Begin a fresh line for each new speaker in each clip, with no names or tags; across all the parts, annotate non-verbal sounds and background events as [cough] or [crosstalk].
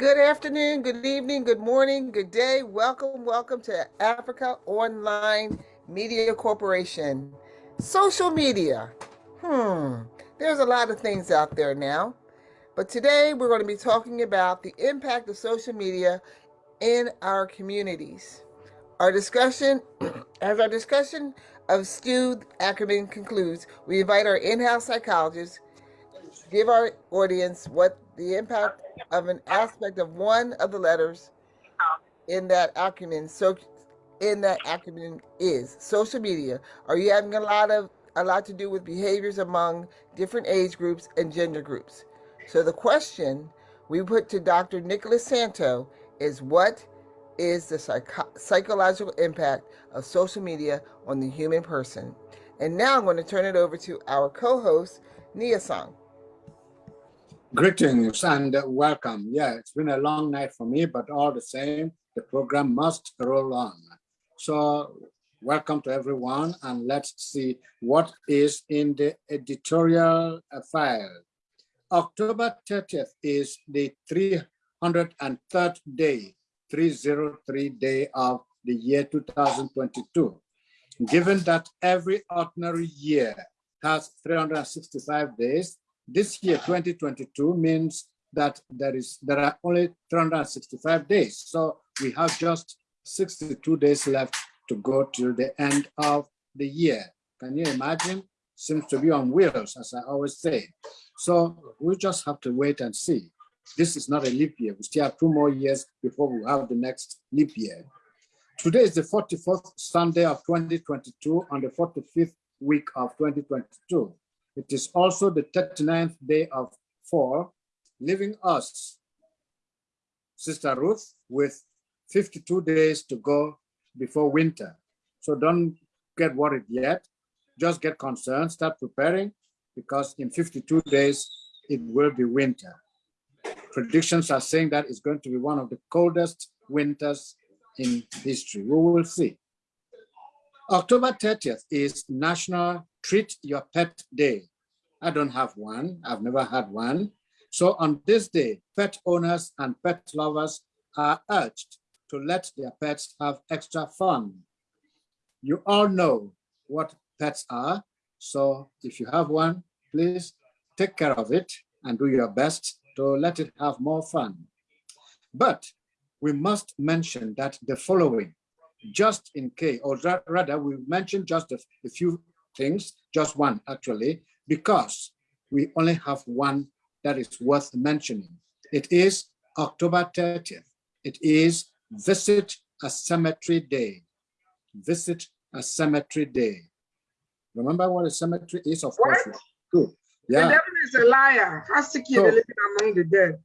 Good afternoon, good evening, good morning, good day. Welcome, welcome to Africa Online Media Corporation. Social media. Hmm, there's a lot of things out there now. But today we're going to be talking about the impact of social media in our communities. Our discussion, [clears throat] as our discussion of Stu Ackerman concludes, we invite our in-house psychologists to give our audience what the impact of an aspect of one of the letters oh. in that acronym so in that acronym is social media. Are you having a lot of a lot to do with behaviors among different age groups and gender groups? So the question we put to dr nicholas santo is what is the psycho psychological impact of social media on the human person? And now i'm going to turn it over to our co-host nia song
Greetings and welcome. Yeah, it's been a long night for me, but all the same, the program must roll on. So welcome to everyone and let's see what is in the editorial file. October 30th is the 303rd day, 303 day of the year 2022. Given that every ordinary year has 365 days, this year, 2022, means that there is there are only 365 days. So we have just 62 days left to go till the end of the year. Can you imagine? Seems to be on wheels, as I always say. So we just have to wait and see. This is not a leap year. We still have two more years before we have the next leap year. Today is the 44th Sunday of 2022 on the 45th week of 2022. It is also the 39th day of four, leaving us, Sister Ruth, with 52 days to go before winter. So don't get worried yet. Just get concerned, start preparing, because in 52 days, it will be winter. Predictions are saying that it's going to be one of the coldest winters in history. We will see. October 30th is National Treat Your Pet Day. I don't have one. I've never had one. So on this day, pet owners and pet lovers are urged to let their pets have extra fun. You all know what pets are. So if you have one, please take care of it and do your best to let it have more fun. But we must mention that the following, just in case, or rather we mentioned just a, a few things, just one actually, because we only have one that is worth mentioning. It is October 30th. It is Visit a Cemetery Day. Visit a Cemetery Day. Remember what a cemetery is? Of
what?
course. Good.
Yeah. The devil is a liar. Has to kill the living among the dead.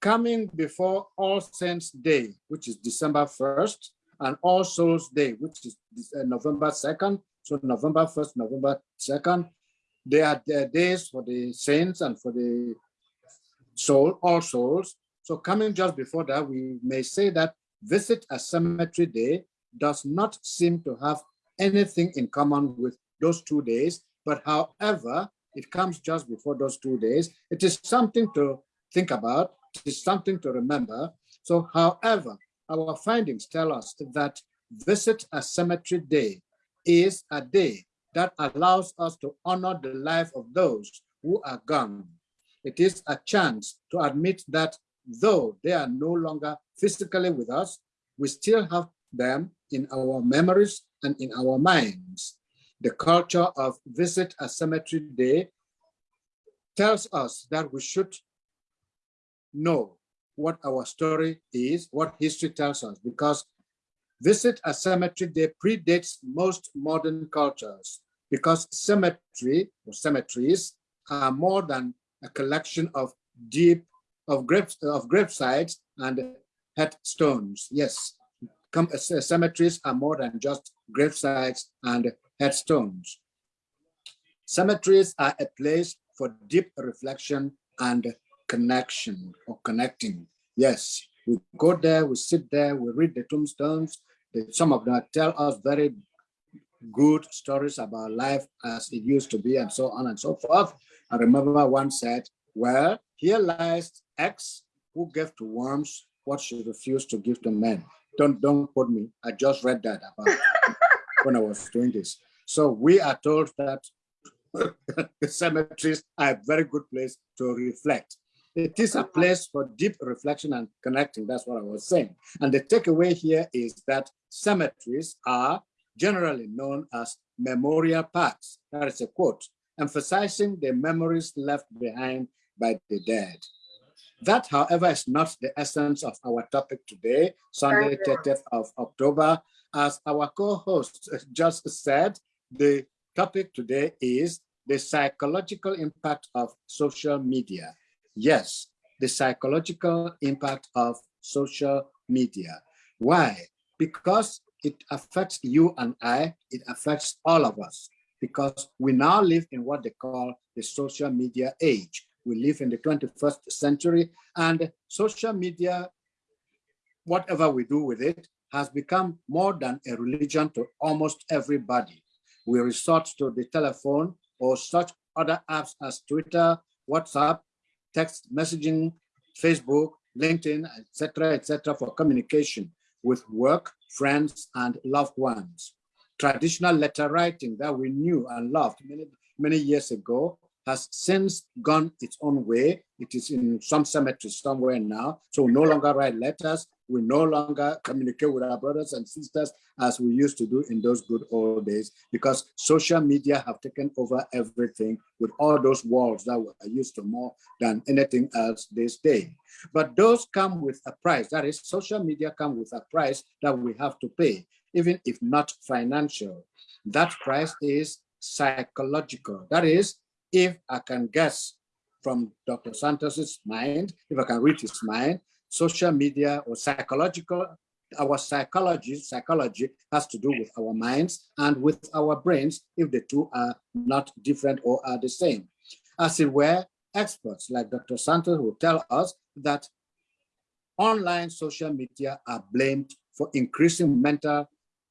Coming before All Saints Day, which is December 1st, and All Souls Day, which is uh, November 2nd. So November 1st, November 2nd, they are days for the saints and for the soul, all souls. So coming just before that, we may say that visit a cemetery day does not seem to have anything in common with those two days. But however, it comes just before those two days. It is something to think about. It is something to remember. So however, our findings tell us that visit a cemetery day is a day that allows us to honor the life of those who are gone. It is a chance to admit that though they are no longer physically with us, we still have them in our memories and in our minds. The culture of Visit a Cemetery Day tells us that we should know what our story is, what history tells us, because Visit a Cemetery Day predates most modern cultures because cemetery or cemeteries are more than a collection of deep of grave of grave sites and headstones. Yes, uh, cemeteries are more than just grave sites and headstones. Cemeteries are a place for deep reflection and connection or connecting. Yes, we go there, we sit there, we read the tombstones. Some of them tell us very good stories about life as it used to be and so on and so forth. I remember one said, well, here lies X who gave to worms what she refused to give to men. Don't don't quote me. I just read that about [laughs] when I was doing this. So we are told that [laughs] cemeteries are a very good place to reflect. It is a place for deep reflection and connecting. That's what I was saying. And the takeaway here is that cemeteries are generally known as memorial parks. That is a quote, emphasizing the memories left behind by the dead. That, however, is not the essence of our topic today, Sunday, 30th of October. As our co-host [laughs] just said, the topic today is the psychological impact of social media. Yes, the psychological impact of social media. Why? Because it affects you and I, it affects all of us, because we now live in what they call the social media age. We live in the 21st century and social media, whatever we do with it, has become more than a religion to almost everybody. We resort to the telephone or such other apps as Twitter, WhatsApp, text messaging, Facebook, LinkedIn, etc., etc., for communication with work, friends, and loved ones. Traditional letter writing that we knew and loved many, many years ago has since gone its own way. It is in some cemetery somewhere now. So we no longer write letters. We no longer communicate with our brothers and sisters as we used to do in those good old days because social media have taken over everything with all those walls that were used to more than anything else this day. But those come with a price. That is, social media come with a price that we have to pay, even if not financial. That price is psychological. That is, if I can guess from Dr. Santos's mind, if I can read his mind, social media or psychological, our psychology, psychology has to do with our minds and with our brains if the two are not different or are the same. As it were, experts like Dr. Santos will tell us that online social media are blamed for increasing mental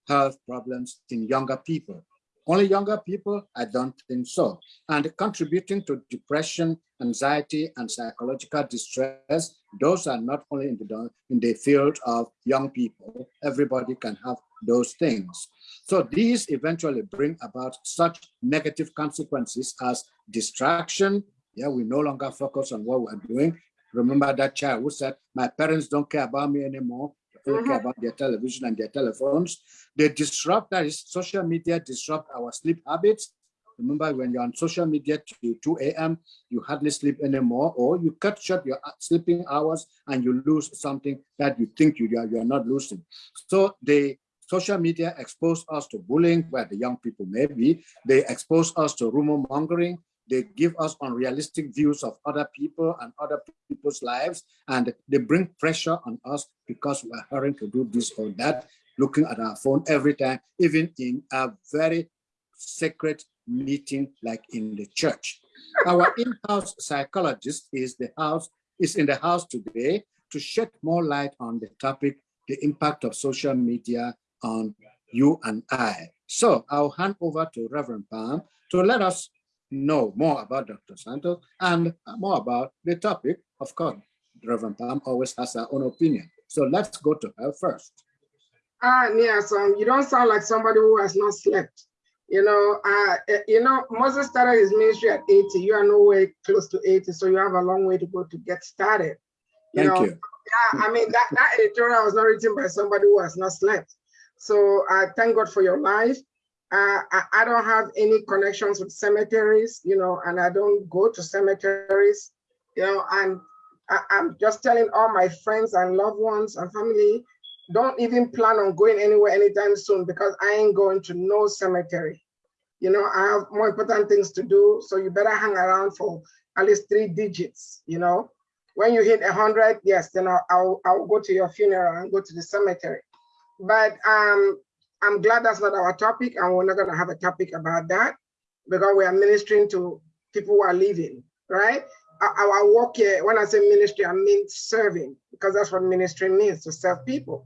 health problems in younger people. Only younger people? I don't think so. And contributing to depression, anxiety, and psychological distress, those are not only in the, in the field of young people, everybody can have those things. So these eventually bring about such negative consequences as distraction. Yeah, we no longer focus on what we're doing. Remember that child who said, my parents don't care about me anymore only care uh-huh. about their television and their telephones. They disrupt, that is, social media disrupt our sleep habits. Remember, when you're on social media to 2 a.m., you hardly sleep anymore, or you cut short your uh, sleeping hours and you lose something that you think you are, you are not losing. So the social media expose us to bullying, where the young people may be. They expose us to rumor mongering. They give us unrealistic views of other people and other people's lives, and they bring pressure on us because we're hurrying to do this or that, looking at our phone every time, even in a very sacred meeting like in the church. Our in-house psychologist is the house is in the house today to shed more light on the topic, the impact of social media on you and I. So I'll hand over to Reverend Palm to let us know more about Dr. Santos and more about the topic. Of course, Reverend Palm always has her own opinion. So let's go to her first.
Ah, yes, um, you don't sound like somebody who has not slept. You know, uh, you know, Moses started his ministry at 80. You are nowhere close to 80, so you have a long way to go to get started.
You Thank know? you.
Yeah, I mean, that, that editorial was not written by somebody who has not slept. So I uh, thank God for your life. Uh, I, I, don't have any connections with cemeteries, you know, and I don't go to cemeteries, you know, and I, I'm just telling all my friends and loved ones and family, don't even plan on going anywhere anytime soon because I ain't going to no cemetery. You know, I have more important things to do, so you better hang around for at least three digits, you know. When you hit a 100, yes, then I'll, I'll, I'll go to your funeral and go to the cemetery. But um, I'm glad that's not our topic, and we're not going to have a topic about that because we are ministering to people who are living, right? Our work here, when I say ministry, I mean serving, because that's what ministry means to serve people.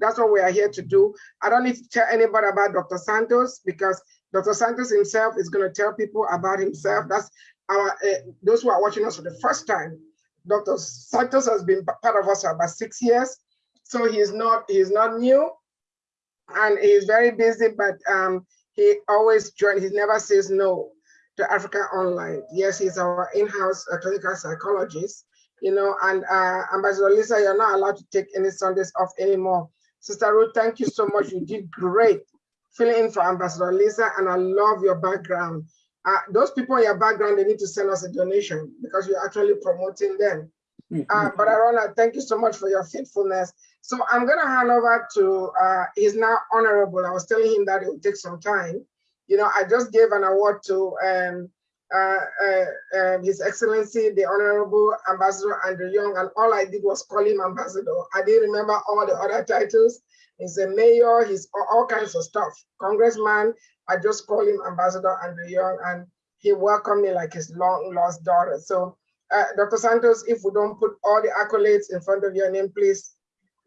That's what we are here to do. I don't need to tell anybody about Dr. Santos because Dr. Santos himself is going to tell people about himself. That's our uh, those who are watching us for the first time. Dr. Santos has been part of us for about six years. So he's not, he's not new and he's very busy, but um, he always joins, he never says no to Africa Online. Yes, he's our in-house uh, clinical psychologist, you know, and uh, Ambassador Lisa, you're not allowed to take any Sundays off anymore. Sister Ruth, thank you so much. You did great filling in for Ambassador Lisa, and I love your background. Uh, those people in your background, they need to send us a donation because you're actually promoting them. Uh, but Arona, thank you so much for your faithfulness. So I'm going to hand over to, uh, he's now honorable. I was telling him that it would take some time. You know, I just gave an award to um, uh, uh, uh, His Excellency, the Honorable Ambassador Andrew Young, and all I did was call him Ambassador. I didn't remember all the other titles. He's a mayor, he's all kinds of stuff. Congressman, I just call him Ambassador Andrew Young, and he welcomed me like his long lost daughter. So, uh, Dr. Santos, if we don't put all the accolades in front of your name, please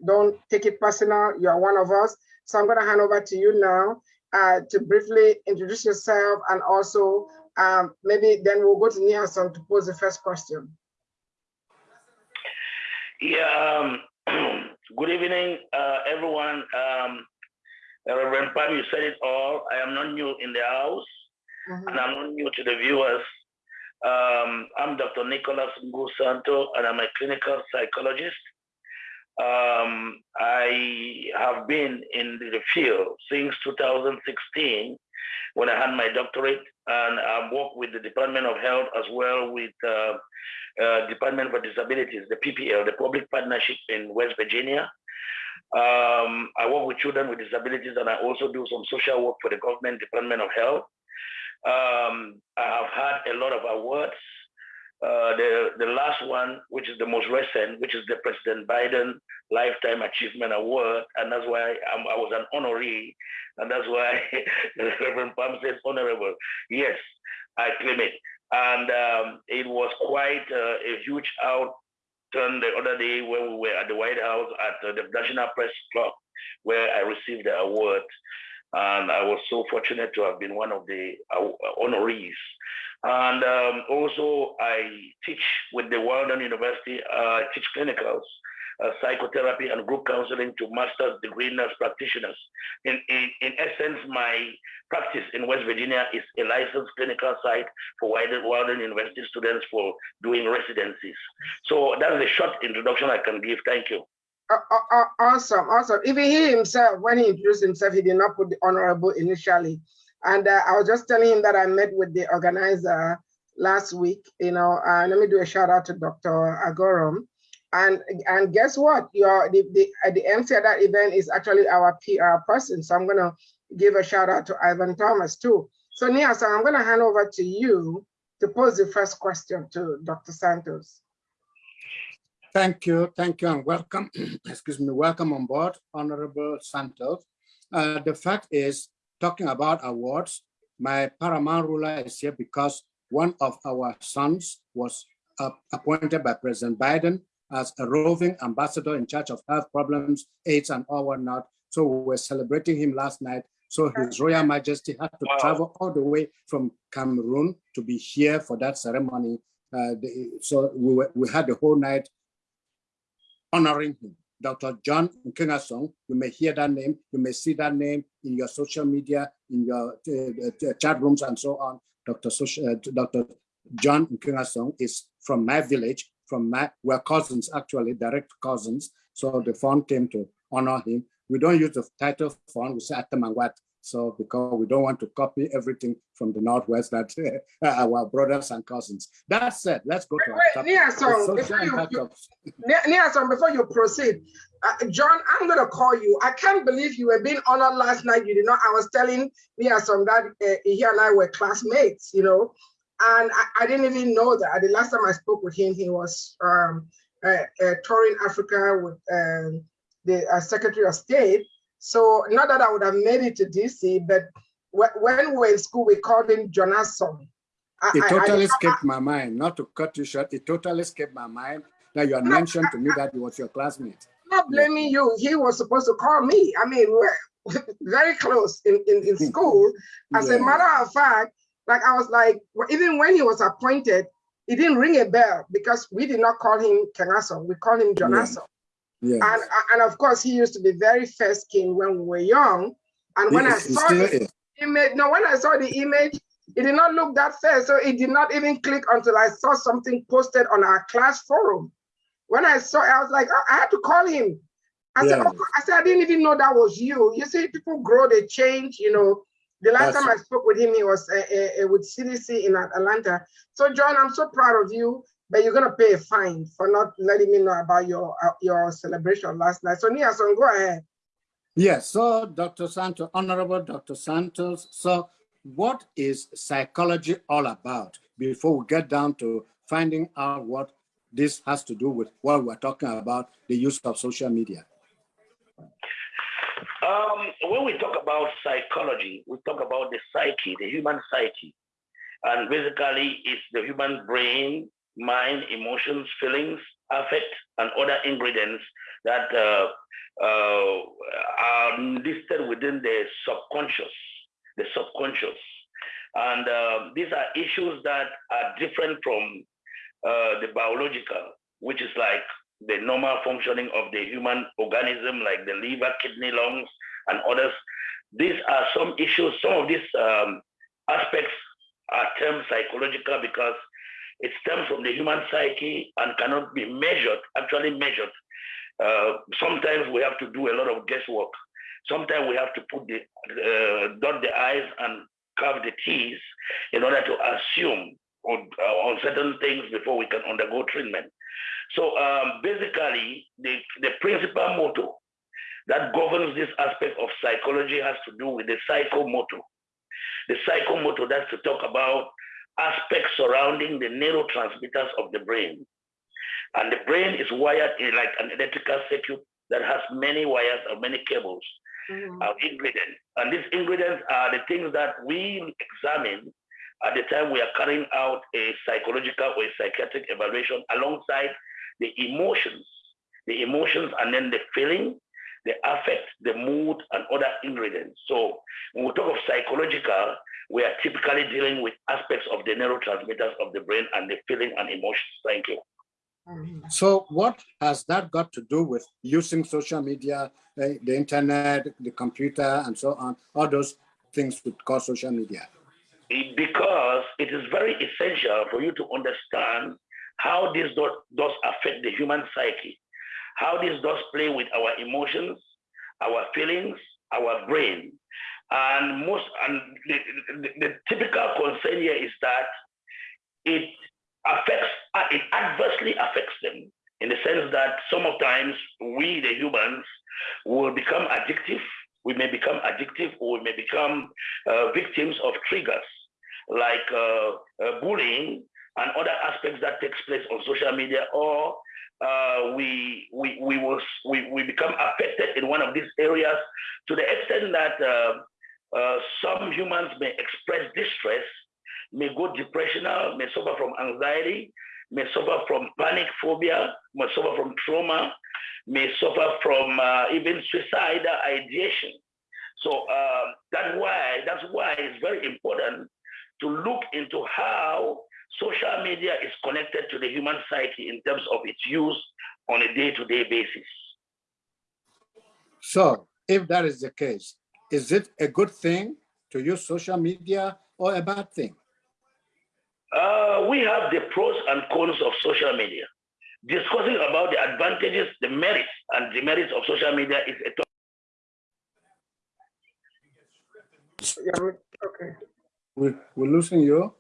don't take it personal. You are one of us. So I'm going to hand over to you now uh, to briefly introduce yourself and also um, maybe then we'll go to Nielsen to pose the first question.
Yeah, um, [clears throat] good evening, uh, everyone. Um, Reverend Pam, you said it all. I am not new in the house, mm -hmm. and I'm not new to the viewers. Um, I'm Dr. Nicholas Ngu Santo, and I'm a clinical psychologist. Um, I have been in the field since 2016 when I had my doctorate, and I've worked with the Department of Health as well with uh, uh, Department for Disabilities, the PPL, the Public Partnership in West Virginia. Um, I work with children with disabilities, and I also do some social work for the government Department of Health. Um, I have had a lot of awards uh, the, the last one, which is the most recent, which is the President Biden Lifetime Achievement Award. And that's why I'm, i was an honoree. And that's why [laughs] Reverend Palm says honorable. Yes, I claim it. And um, it was quite uh, a huge outturn the other day when we were at the White House at uh, the National Press Club, where I received the award. And I was so fortunate to have been one of the uh, honorees. And um, also, I teach with the Walden University, uh, teach clinicals, uh, psychotherapy, and group counseling to master's degree nurse practitioners. In, in, in essence, my practice in West Virginia is a licensed clinical site for Walden University students for doing residencies. So that's a short introduction I can give. Thank you.
Awesome, awesome. Even he himself, when he introduced himself, he did not put the honorable initially. And uh, I was just telling him that I met with the organizer last week, you know, uh, let me do a shout out to Dr. Agorum. And and guess what? Your the, the, uh, the MC at that event is actually our PR person. So I'm gonna give a shout out to Ivan Thomas too. So Nia, so I'm gonna hand over to you to pose the first question to Dr. Santos.
Thank you, thank you, and welcome. [clears throat] Excuse me, welcome on board, Honorable Santos. Uh, the fact is, talking about awards, my paramount ruler is here because one of our sons was uh, appointed by President Biden as a roving ambassador in charge of health problems, AIDS, and all whatnot. So we were celebrating him last night. So His Royal Majesty had to wow. travel all the way from Cameroon to be here for that ceremony. Uh, the, so we, were, we had the whole night honoring him. Dr. John Nkengasong. You may hear that name. You may see that name in your social media, in your uh, uh, chat rooms and so on. Dr. Uh, Dr. John Nkengasong is from my village, from my, we're cousins actually, direct cousins. So the fund came to honor him. We don't use the title fund, we say Atamangwat. So because we don't want to copy everything from the Northwest that uh, [laughs] our brothers and cousins. That said, let's go to
wait, wait, Niason, before you, you, before you proceed, uh, John, I'm going to call you. I can't believe you were being honored last night. You did not. I was telling Niason that uh, he and I were classmates, you know, and I, I, didn't even know that. The last time I spoke with him, he was um, uh, uh, touring Africa with um, the uh, Secretary of State so not that I would have made it to DC, but when we were in school, we called him Jonasson.
It totally I, escaped my mind. Not to cut you short, it totally escaped my mind that you had mentioned to me that he was your classmate.
I'm not blaming you. He was supposed to call me. I mean, we're [laughs] very close in, in, in [laughs] school. As yeah. a matter of fact, like I was like, even when he was appointed, it didn't ring a bell because we did not call him Kengaso, we called him. Aso.
Yes.
And, and of course, he used to be very first king when we were young. And when
He
I saw the
is.
image, no, when I saw the image, it did not look that fair. So it did not even click until I saw something posted on our class forum. When I saw it, I was like, I, I had to call him. I said, "Oh," I said, I didn't even know that was you. You see, people grow, they change, you know. The last
That's
time I spoke with him, he was uh, uh, uh, with CDC in Atlanta. So, John, I'm so proud of you, but you're gonna pay a fine for not letting me know about your uh, your celebration last night. So, Niason, go ahead.
Yes, so Dr. Santos, Honorable Dr. Santos, so what is psychology all about before we get down to finding out what this has to do with what we're talking about, the use of social media?
Um, when we talk about psychology, we talk about the psyche, the human psyche. And basically, it's the human brain, mind, emotions, feelings, affect, and other ingredients that uh, uh, are listed within the subconscious, the subconscious. And uh, these are issues that are different from uh, the biological, which is like the normal functioning of the human organism, like the liver, kidney, lungs, and others. These are some issues. Some of these um, aspects are termed psychological because it stems from the human psyche and cannot be measured, actually measured. Uh, sometimes we have to do a lot of guesswork. Sometimes we have to put the uh, dot the i's and carve the t's in order to assume on, uh, on certain things before we can undergo treatment. So um, basically, the, the principal motto that governs this aspect of psychology has to do with the psychomotor. The psychomotor, that's to talk about aspects surrounding the neurotransmitters of the brain. And the brain is wired in like an electrical circuit that has many wires or many cables mm-hmm. of ingredients. And these ingredients are the things that we examine at the time we are carrying out a psychological or a psychiatric evaluation alongside the emotions, the emotions and then the feeling, the affect, the mood, and other ingredients. So when we talk of psychological, we are typically dealing with aspects of the neurotransmitters of the brain and the feeling and emotions. Thank you.
So what has that got to do with using social media, eh, the internet, the computer, and so on, all those things we call social media?
because it is very essential for you to understand how this does, does affect the human psyche, how this does play with our emotions, our feelings, our brain. And most and the, the, the typical concern here is that it affects uh, it adversely affects them in the sense that some of times we the humans will become addictive. We may become addictive or we may become uh, victims of triggers like uh, uh, bullying and other aspects that takes place on social media or uh, we, we, we, will, we, we become affected in one of these areas to the extent that uh, uh, some humans may express distress, may go depressional, may suffer from anxiety, may suffer from panic phobia, may suffer from trauma, may suffer from uh, even suicidal ideation. So uh, that's why that's why it's very important to look into how social media is connected to the human psyche in terms of its use on a day-to-day basis.
So if that is the case, is it a good thing to use social media or a bad thing?
Uh, we have the pros and cons of social media. Discussing about the advantages, the merits, and demerits of social media is a topic.
Yeah, okay.
We, we're losing you?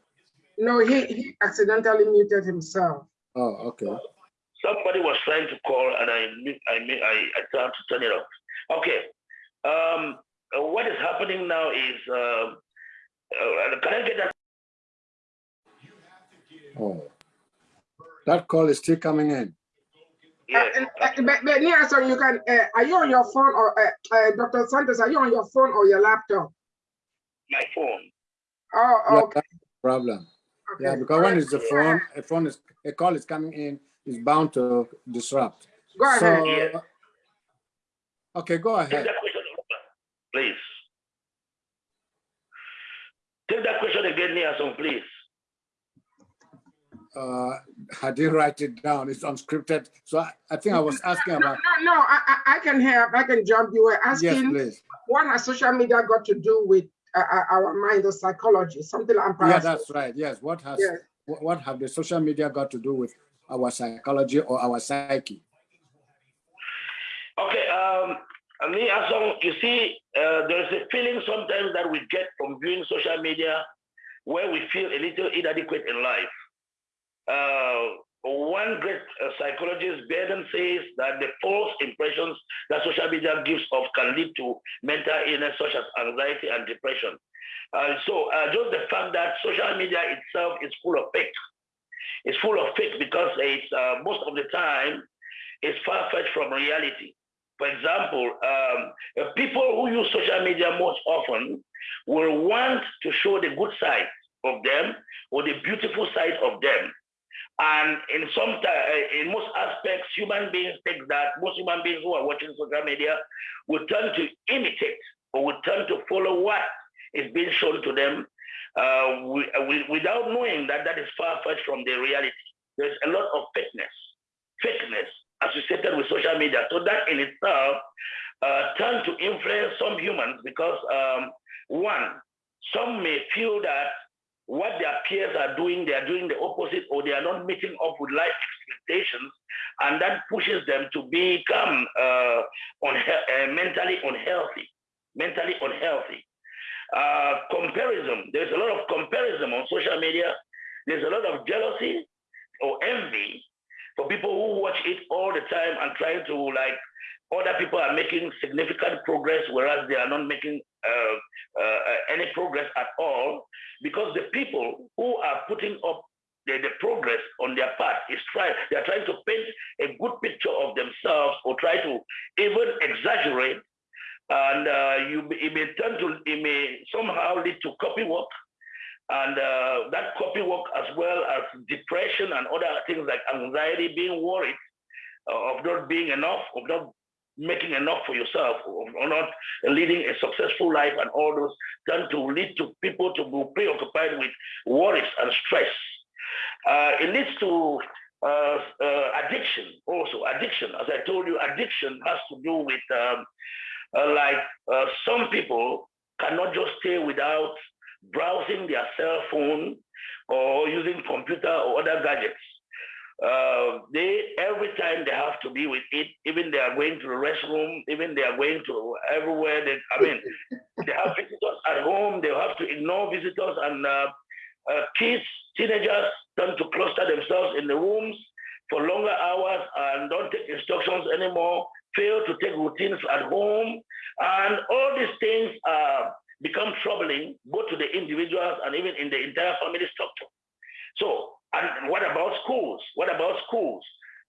No, he, he accidentally muted himself.
Oh, okay.
Somebody was trying to call, and I mi- I I, I tried to turn it off. Okay. Um, uh, what is happening now is, uh, uh, can I get that?
Oh. That call is still coming in.
Yeah.
Uh, and, uh, but, but Niason, you can, uh, are you on your phone or, uh, uh, Dr. Santos, are you on your phone or your laptop?
my phone.
Oh, okay.
that's the problem. Yeah, because when it's the phone, a phone is, a call is coming in, is bound to disrupt.
Go ahead.
So,
Yeah.
okay, go ahead.
That question, please. Take that question again, Niason, please.
uh, I didn't write it down. It's unscripted. So I, I think I was asking about.
No, no, I, I can help. I can jump. You were asking
Yes, please.
what has social media got to do with uh, uh, our mind or psychology? Something I'm
Yeah, that's right. Yes. What has
Yes.
what, what have the social media got to do with our psychology or our psyche?
Okay, um, me as long, you see, uh, there is a feeling sometimes that we get from viewing social media where we feel a little inadequate in life. Uh, one great uh, psychologist, Baden, says that the false impressions that social media gives off can lead to mental illness such as anxiety and depression. Uh, so uh, just the fact that social media itself is full of fake. It's full of fake because it's uh, most of the time it's far-fetched from reality. For example, um, people who use social media most often will want to show the good side of them or the beautiful side of them. And in some, uh, in most aspects, human beings think that most human beings who are watching social media will turn to imitate or will turn to follow what is being shown to them uh, we, we, without knowing that that is far-fetched from the reality. There's a lot of fakeness, fakeness associated with social media. So that in itself uh, tend to influence some humans because um, one, some may feel that what their peers are doing, they are doing the opposite or they are not meeting up with life expectations. And that pushes them to become uh, uh, mentally unhealthy, mentally unhealthy. Uh, comparison, there's a lot of comparison on social media. There's a lot of jealousy or envy for people who watch it all the time and trying to like other people are making significant progress whereas they are not making uh, uh, any progress at all because the people who are putting up the, the progress on their part is trying they are trying to paint a good picture of themselves or try to even exaggerate and uh, you it may turn to it may somehow lead to copy work and uh, that copy work as well as depression and other things like anxiety, being worried uh, of not being enough, of not making enough for yourself, of not leading a successful life, and all those tend to lead to people to be preoccupied with worries and stress. Uh, it leads to uh, uh, addiction also. Addiction, as I told you, addiction has to do with um, uh, like uh, some people cannot just stay without browsing their cell phone or using computer or other gadgets. Uh, they every time they have to be with it, even they are going to the restroom, even they are going to everywhere. They, I mean, [laughs] they have visitors at home. They have to ignore visitors, and uh, uh, kids, teenagers, tend to cluster themselves in the rooms for longer hours and don't take instructions anymore. Fail to take routines at home, and all these things are become troubling both to the individuals and even in the entire family structure. So, and what about schools? What about schools?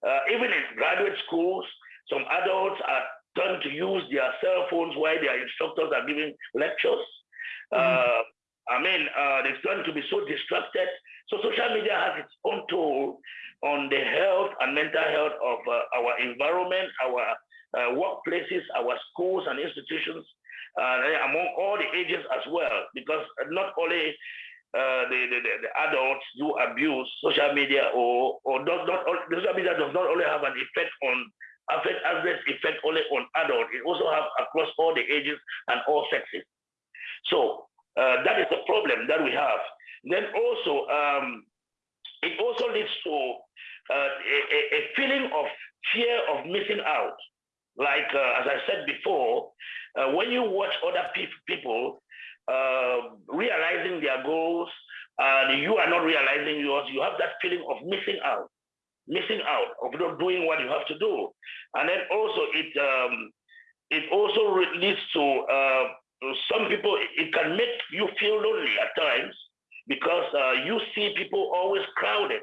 Uh, even in graduate schools, some adults are turned to use their cell phones while their instructors are giving lectures. Mm -hmm. uh, I mean, uh, they turn to be so distracted. So social media has its own toll on the health and mental health of uh, our environment, our uh, workplaces, our schools and institutions, uh, among all the ages as well, because not only uh, the, the, the, adults do abuse social media or, or does not, social media does not only have an effect on, affect adverse effect only on adults, it also have across all the ages and all sexes. So uh, that is the problem that we have. Then also, um, it also leads to uh, a, a feeling of fear of missing out. Like, uh, as I said before, uh, when you watch other pe people uh, realizing their goals and you are not realizing yours, you have that feeling of missing out, missing out of not doing what you have to do. And then also it um, it also leads to uh, some people, it can make you feel lonely at times because uh, you see people always crowded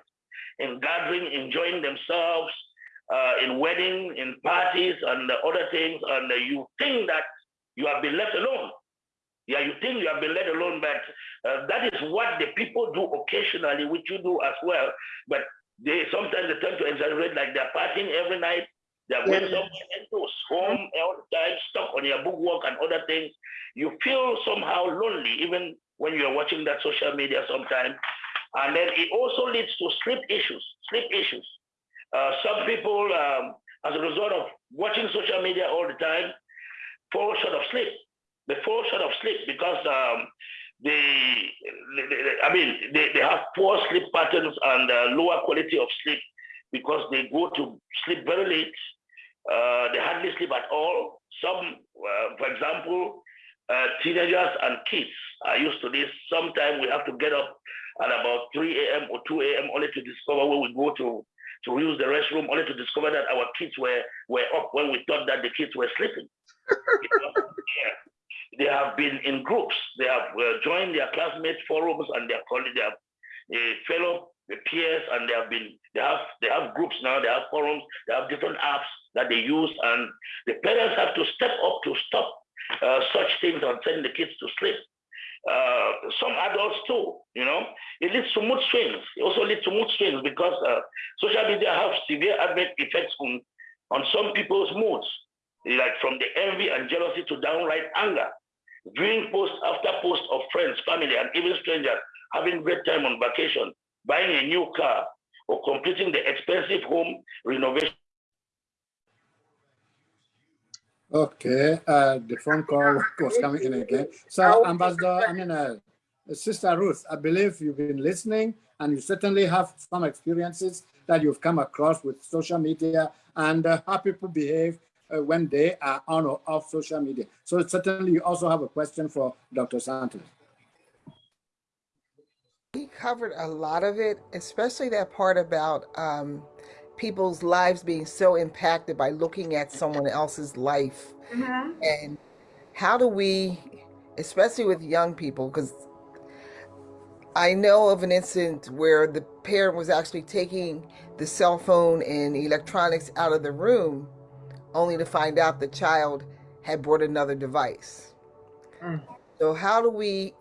and gathering, enjoying themselves, uh, in weddings, in parties, and other things, and you think that you have been left alone. Yeah, you think you have been left alone, but uh, that is what the people do occasionally, which you do as well. But they sometimes they tend to exaggerate, like they're partying every night. They're going yeah. somewhere else, home all the time, stuck on your bookwork and other things. You feel somehow lonely, even when you're watching that social media sometimes. And then it also leads to sleep issues, sleep issues. Uh, some people, um, as a result of watching social media all the time, fall short of sleep. They fall short of sleep because um, they, they, I mean, they, they have poor sleep patterns and uh, lower quality of sleep because they go to sleep very late. Uh, they hardly sleep at all. Some, uh, for example, uh, teenagers and kids are used to this. Sometimes we have to get up at about 3 a.m. or 2 a.m. only to discover where we go to to use the restroom, only to discover that our kids were were up when we thought that the kids were sleeping. yeah. [laughs] They have been in groups. They have uh, joined their classmates forums and their colleagues, their uh, fellow peers, and they have been they have they have groups now. They have forums. They have different apps that they use, and the parents have to step up to stop uh, such things and send the kids to sleep uh, some adults too, you know. It leads to mood swings. It also leads to mood swings because uh, social media have severe adverse effects on, on some people's moods, like from the envy and jealousy to downright anger. Viewing post after post of friends, family, and even strangers having great time on vacation, buying a new car, or completing the expensive home renovation
Okay, uh, the phone call [laughs] was coming in again. So, Ambassador, I mean, uh, Sister Ruth, I believe you've been listening and you certainly have some experiences that you've come across with social media and uh, how people behave uh, when they are on or off social media. So certainly you also have a question for Dr. Santos.
We covered a lot of it, especially that part about um, people's lives being so impacted by looking at someone else's life mm-hmm. and how do we especially with young people because i know of an incident where the parent was actually taking the cell phone and electronics out of the room only to find out the child had brought another device mm. so how do we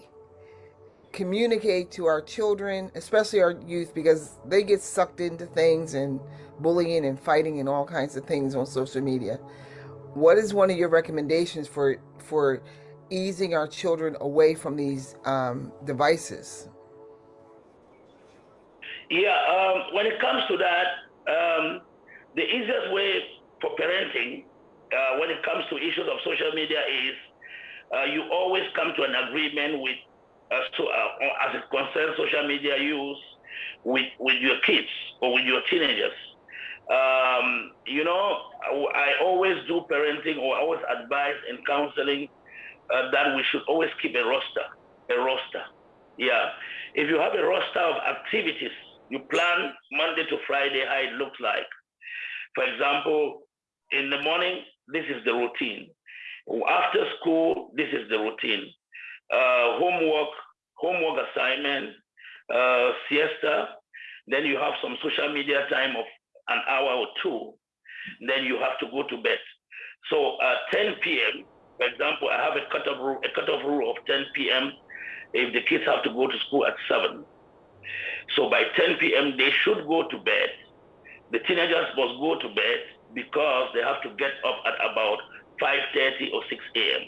communicate to our children especially our youth because they get sucked into things and bullying and fighting and all kinds of things on social media. What is one of your recommendations for for easing our children away from these um, devices?
Yeah, um, when it comes to that, um, the easiest way for parenting uh, when it comes to issues of social media is uh, you always come to an agreement with uh, so, uh, as it concerns social media use with, with your kids or with your teenagers. Um, you know, I always do parenting or I always advise in counseling uh, that we should always keep a roster, a roster. Yeah. If you have a roster of activities, you plan Monday to Friday how it looks like. For example, in the morning, this is the routine. After school, this is the routine. Uh, homework, homework assignment, uh, siesta. Then you have some social media time of an hour or two, then you have to go to bed. So at 10 p.m., for example, I have a cutoff rule, a cutoff rule of 10 p.m. if the kids have to go to school at 7. So by 10 p.m., they should go to bed. The teenagers must go to bed because they have to get up at about 5.30 or 6 a.m.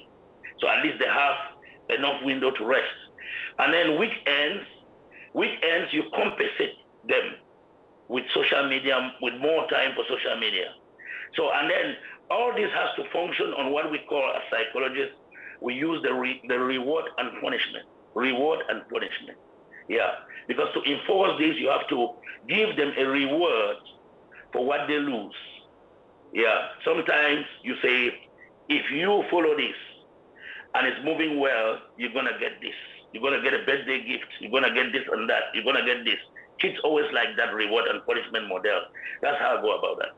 So at least they have enough window to rest. And then weekends, weekends you compensate them with social media, with more time for social media. So, and then all this has to function on what we call as psychologists, we use the, re, the reward and punishment. Reward and punishment. Yeah. Because to enforce this, you have to give them a reward for what they lose. Yeah. Sometimes you say, if you follow this and it's moving well, you're going to get this. You're going to get a birthday gift. You're going to get this and that. You're going to get this. Kids always like that reward and punishment model. That's how I go about that.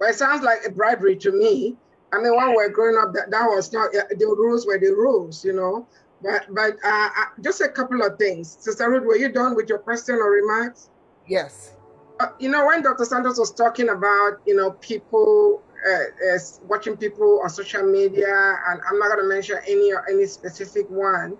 Well, it sounds like a bribery to me. I mean, when we were growing up, that, that was not, the rules were the rules, you know. But but uh, uh, just a couple of things. Sister Ruth, were you done with your question or remarks?
Yes.
Uh, you know, when Dr. Santos was talking about, you know, people uh, watching people on social media, and I'm not going to mention any or any specific one,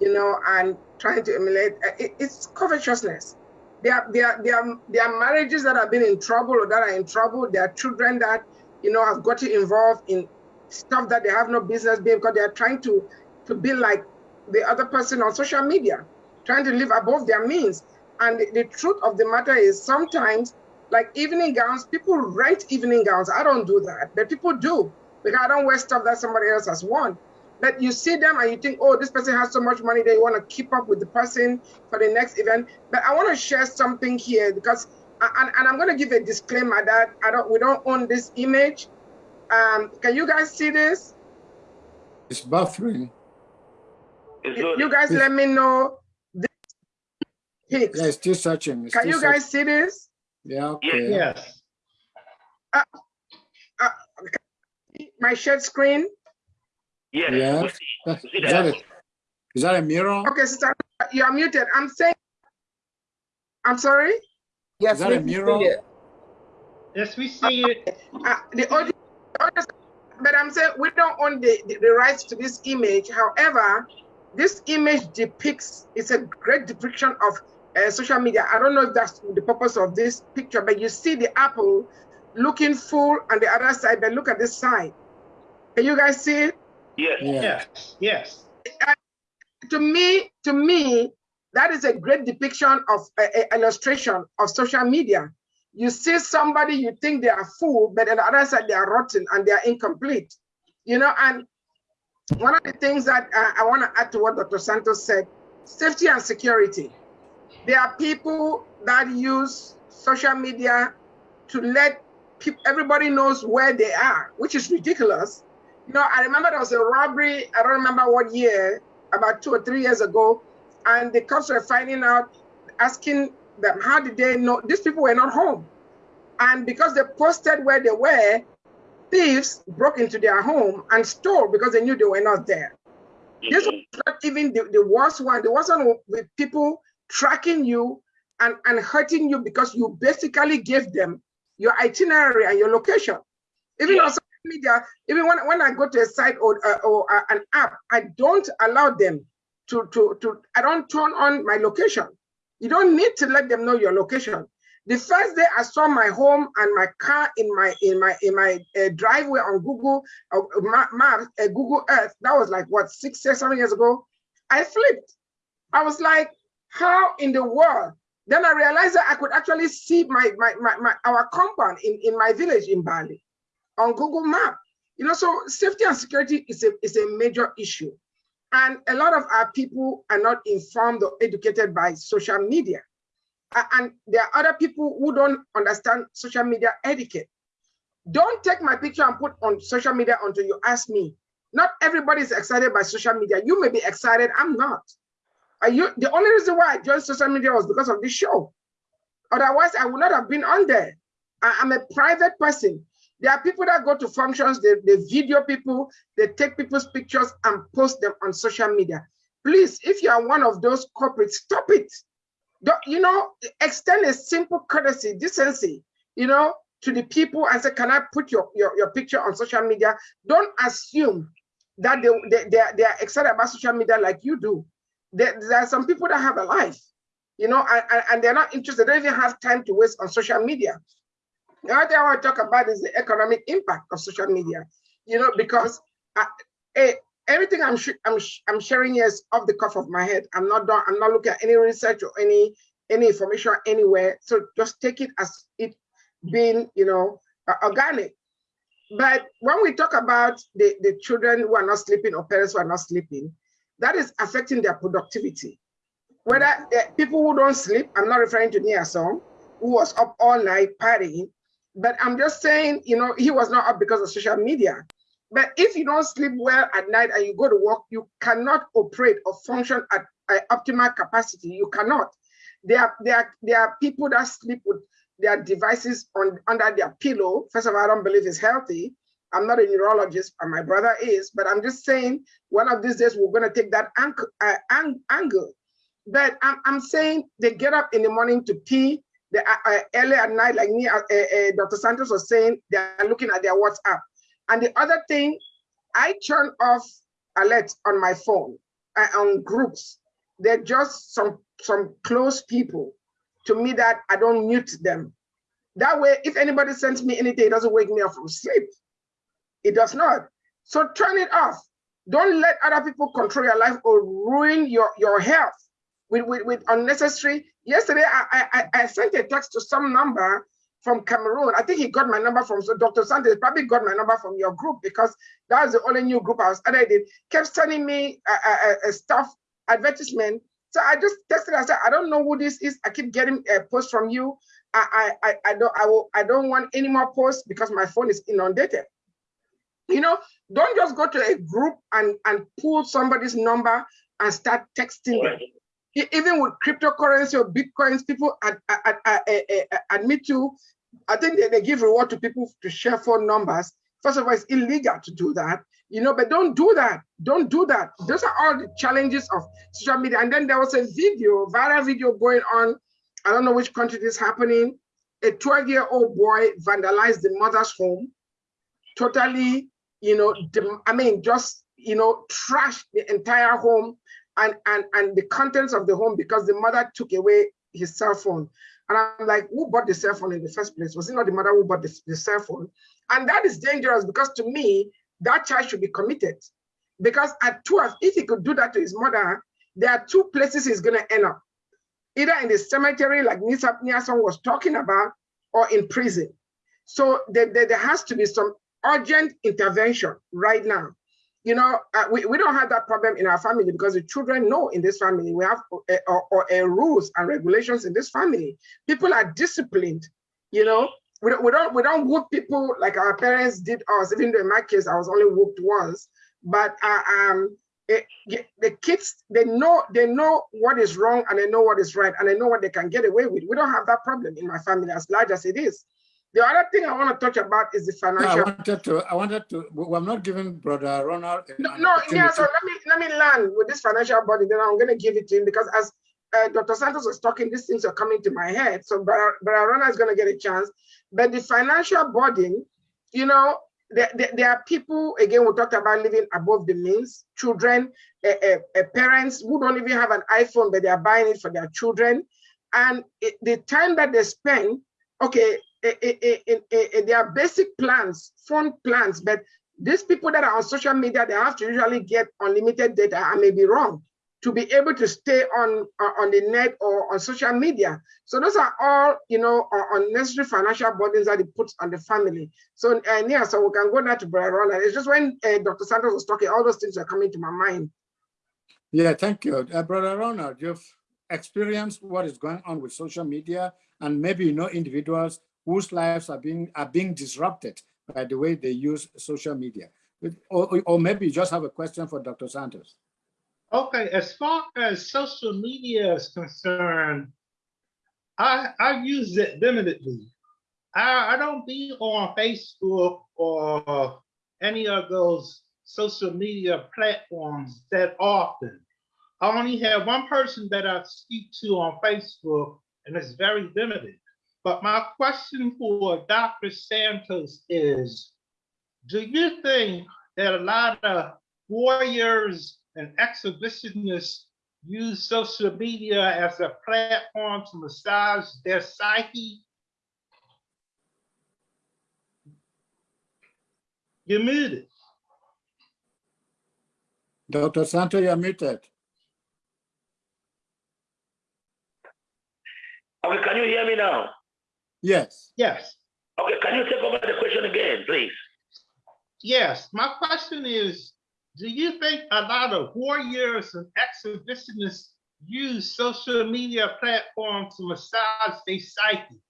you know, and trying to emulate, uh, it, it's covetousness there are, there, there, are, there are marriages that have been in trouble or that are in trouble. There are children that, you know, have gotten involved in stuff that they have no business being because they are trying to, to be like the other person on social media, trying to live above their means. And the, the truth of the matter is sometimes like evening gowns, people rent evening gowns. I don't do that, but people do because I don't wear stuff that somebody else has worn. But you see them and you think, oh, this person has so much money, that you want to keep up with the person for the next event. But I want to share something here because, and, and I'm going to give a disclaimer that I don't, we don't own this image. Um, can you guys see this?
It's buffering.
You guys let me know. This
pics. Yeah, it's still searching. It's
can
still
you guys see this?
Yeah, okay.
Yes.
Uh, uh, my shared screen?
Yes.
Yeah.
we see- we see
Is that,
that.
a, is that a mirror?
Okay, sister, you're muted. I'm saying, I'm sorry?
Yes,
Is that
we
a
can see
mural?
it.
Yes, we see it.
Uh, the audio, but I'm saying we don't own the, the, the rights to this image. However, this image depicts, it's a great depiction of uh, social media. I don't know if that's the purpose of this picture, but you see the apple looking full on the other side, but look at this side. Can you guys see it?
Yes.
Yeah.
Yes, yes.
to me, to me, that is a great depiction of a, a illustration of social media. You see somebody, you think they are full, but on the other side, they are rotten and they are incomplete. You know, and one of the things that uh, I want to add to what Dr. Santos said, safety and security. There are people that use social media to let people, everybody knows where they are, which is ridiculous. You know, I remember there was a robbery, I don't remember what year, about two or three years ago, and the cops were finding out, asking them, how did they know? These people were not home. And because they posted where they were, thieves broke into their home and stole because they knew they were not there. This mm-hmm. was not even the, the worst one. The worst one with people tracking you and, and hurting you because you basically gave them your itinerary and your location. Even
Yeah.
Media, even when, when I go to a site or, uh, or uh, an app, I don't allow them to, to, to, I don't turn on my location. You don't need to let them know your location. The first day I saw my home and my car in my in my in my uh, driveway on Google uh, Maps, uh, Google Earth, that was like what six, six, seven years ago. I flipped. I was like, how in the world? Then I realized that I could actually see my my, my, my our compound in, in my village in Bali on Google Map. You know, so safety and security is a is a major issue. And a lot of our people are not informed or educated by social media. And there are other people who don't understand social media etiquette. Don't take my picture and put on social media until you ask me. Not everybody is excited by social media. You may be excited, I'm not. Are you the only reason why I joined social media was because of this show. Otherwise, I would not have been on there. I, am a private person. There are people that go to functions, they, they video people, they take people's pictures and post them on social media. Please, if you are one of those corporates, stop it. Don't, you know, extend a simple courtesy, decency, you know, to the people and say, can I put your, your, your picture on social media? Don't assume that they, they, they, are, they are excited about social media like you do. There, there are some people that have a life, you know, and, and- and they're not interested. They don't even have time to waste on social media. The other thing I want to talk about is the economic impact of social media, you know, because I, eh, everything I'm I'm I'm sharing here is off the cuff of my head. I'm not done. I'm not looking at any research or any any information anywhere. So just take it as it being, you know, uh, organic. But when we talk about the, the children who are not sleeping or parents who are not sleeping, that is affecting their productivity. Whether uh, people who don't sleep, I'm not referring to Nia Song, who was up all night partying, but I'm just saying, you know, he was not up because of social media. But if you don't sleep well at night and you go to work, you cannot operate or function at optimal capacity. You cannot. There are, there, there are people that sleep with their devices on under their pillow. First of all, I don't believe it's healthy. I'm not a neurologist, and my brother is, but I'm just saying one of these days we're going to take that angle. Uh, ang- angle. But I'm, I'm saying they get up in the morning to pee. They, uh, uh, early at night, like me, uh, uh, Dr. Santos was saying, they're looking at their WhatsApp. And the other thing, I turn off alerts on my phone uh, on groups. They're just some some close people to me that I don't mute them. That way, if anybody sends me anything, it doesn't wake me up from sleep. It does not. So turn it off. Don't let other people control your life or ruin your, your health. With, with, with unnecessary. Yesterday, I, I, I sent a text to some number from Cameroon. I think he got my number from so Dr. Santos probably got my number from your group because that was the only new group I was added in. Kept sending me a, a, a stuff advertisement. So I just texted. I said, I don't know who this is. I keep getting a post from you. I I I don't I will I don't want any more posts because my phone is inundated. You know, don't just go to a group and and pull somebody's number and start texting them. Even with cryptocurrency or bitcoins, people ad, ad, ad, eh, eh, eh, admit to. I think they, they give reward to people to share phone numbers. First of all, it's illegal to do that, you know, but don't do that. Don't do that. Those are all the challenges of social media. And then there was a video, viral video going on. I don't know which country this is happening. A 12 year old boy vandalized the mother's home, totally, you know, I mean, just, you know, trashed the entire home and, and, and the contents of the home because the mother took away his cell phone. And I'm like, who bought the cell phone in the first place? Was it not the mother who bought the, the cell phone? And that is dangerous because to me, that child should be committed. Because at 12, if he could do that to his mother, there are two places he's going to end up. Either in the cemetery, like Nisa Niason was talking about, or in prison. So there, there, there has to be some urgent intervention right now you know, uh, we, we don't have that problem in our family because the children know in this family we have uh, or, or, rules and regulations in this family. People are disciplined, you know. We don't, we don't we don't whoop people like our parents did us. Even though in my case I was only whooped once, but uh, um, it, the kids they know they know what is wrong and they know what is right and they know what they can get away with. We don't have that problem in my family as large as it is. The other thing I want to touch about is the financial.
No, I wanted to. I wanted to. I'm not giving Brother Ronald.
No, no yeah. So let me let me land with this financial body. Then I'm going to give it to him because as uh, Dr. Santos was talking, these things are coming to my head. So Brother, Brother Ronald is going to get a chance. But the financial burden, you know, there, there, there, are people again. We talked about living above the means. Children, uh, uh, parents who don't even have an iPhone, but they are buying it for their children, and it, the time that they spend. Okay, there are basic plans, phone plans, but these people that are on social media, they have to usually get unlimited data. I may be wrong to be able to stay on uh, on the net or on social media. So those are all, you know, unnecessary financial burdens that it puts on the family. So uh, yeah, so we can go now to Brother Ronald. It's just when uh, Dr. Santos was talking, all those things are coming to my mind.
Yeah, thank you. Uh, Brother Ronald, you've experienced what is going on with social media and maybe you know individuals whose lives are being are being disrupted by the way they use social media. Or, or maybe you just have a question for Dr. Santos.
Okay, as far as social media is concerned, I I use it limitedly. I, I don't be on Facebook or any of those social media platforms that often. I only have one person that I speak to on Facebook, and it's very limited. But my question for Dr. Santos is, do you think that a lot of warriors and exhibitionists use social media as a platform to massage their psyche? You're muted.
Dr. Santos, you're muted.
Okay, can you hear me now?
Yes.
Yes.
Okay, can you take over the question again, please?
Yes. My question is, do you think a lot of warriors and exhibitionists use social media platforms to massage their psyche?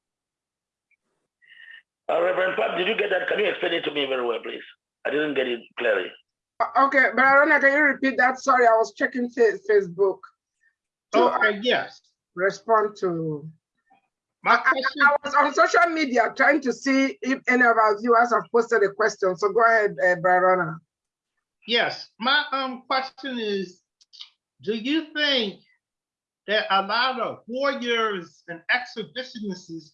Uh, Reverend Pap, did you get that? Can you explain it to me very well, please? I didn't get it clearly.
Uh, okay, but Arona, can you repeat that? Sorry, I was checking Facebook.
To, okay, yes.
Respond to
my question,
I, I, was on social media trying to see if any of our viewers have posted a question. So go ahead, uh, Barona.
Yes, my um question is, do you think that a lot of warriors and exhibitionists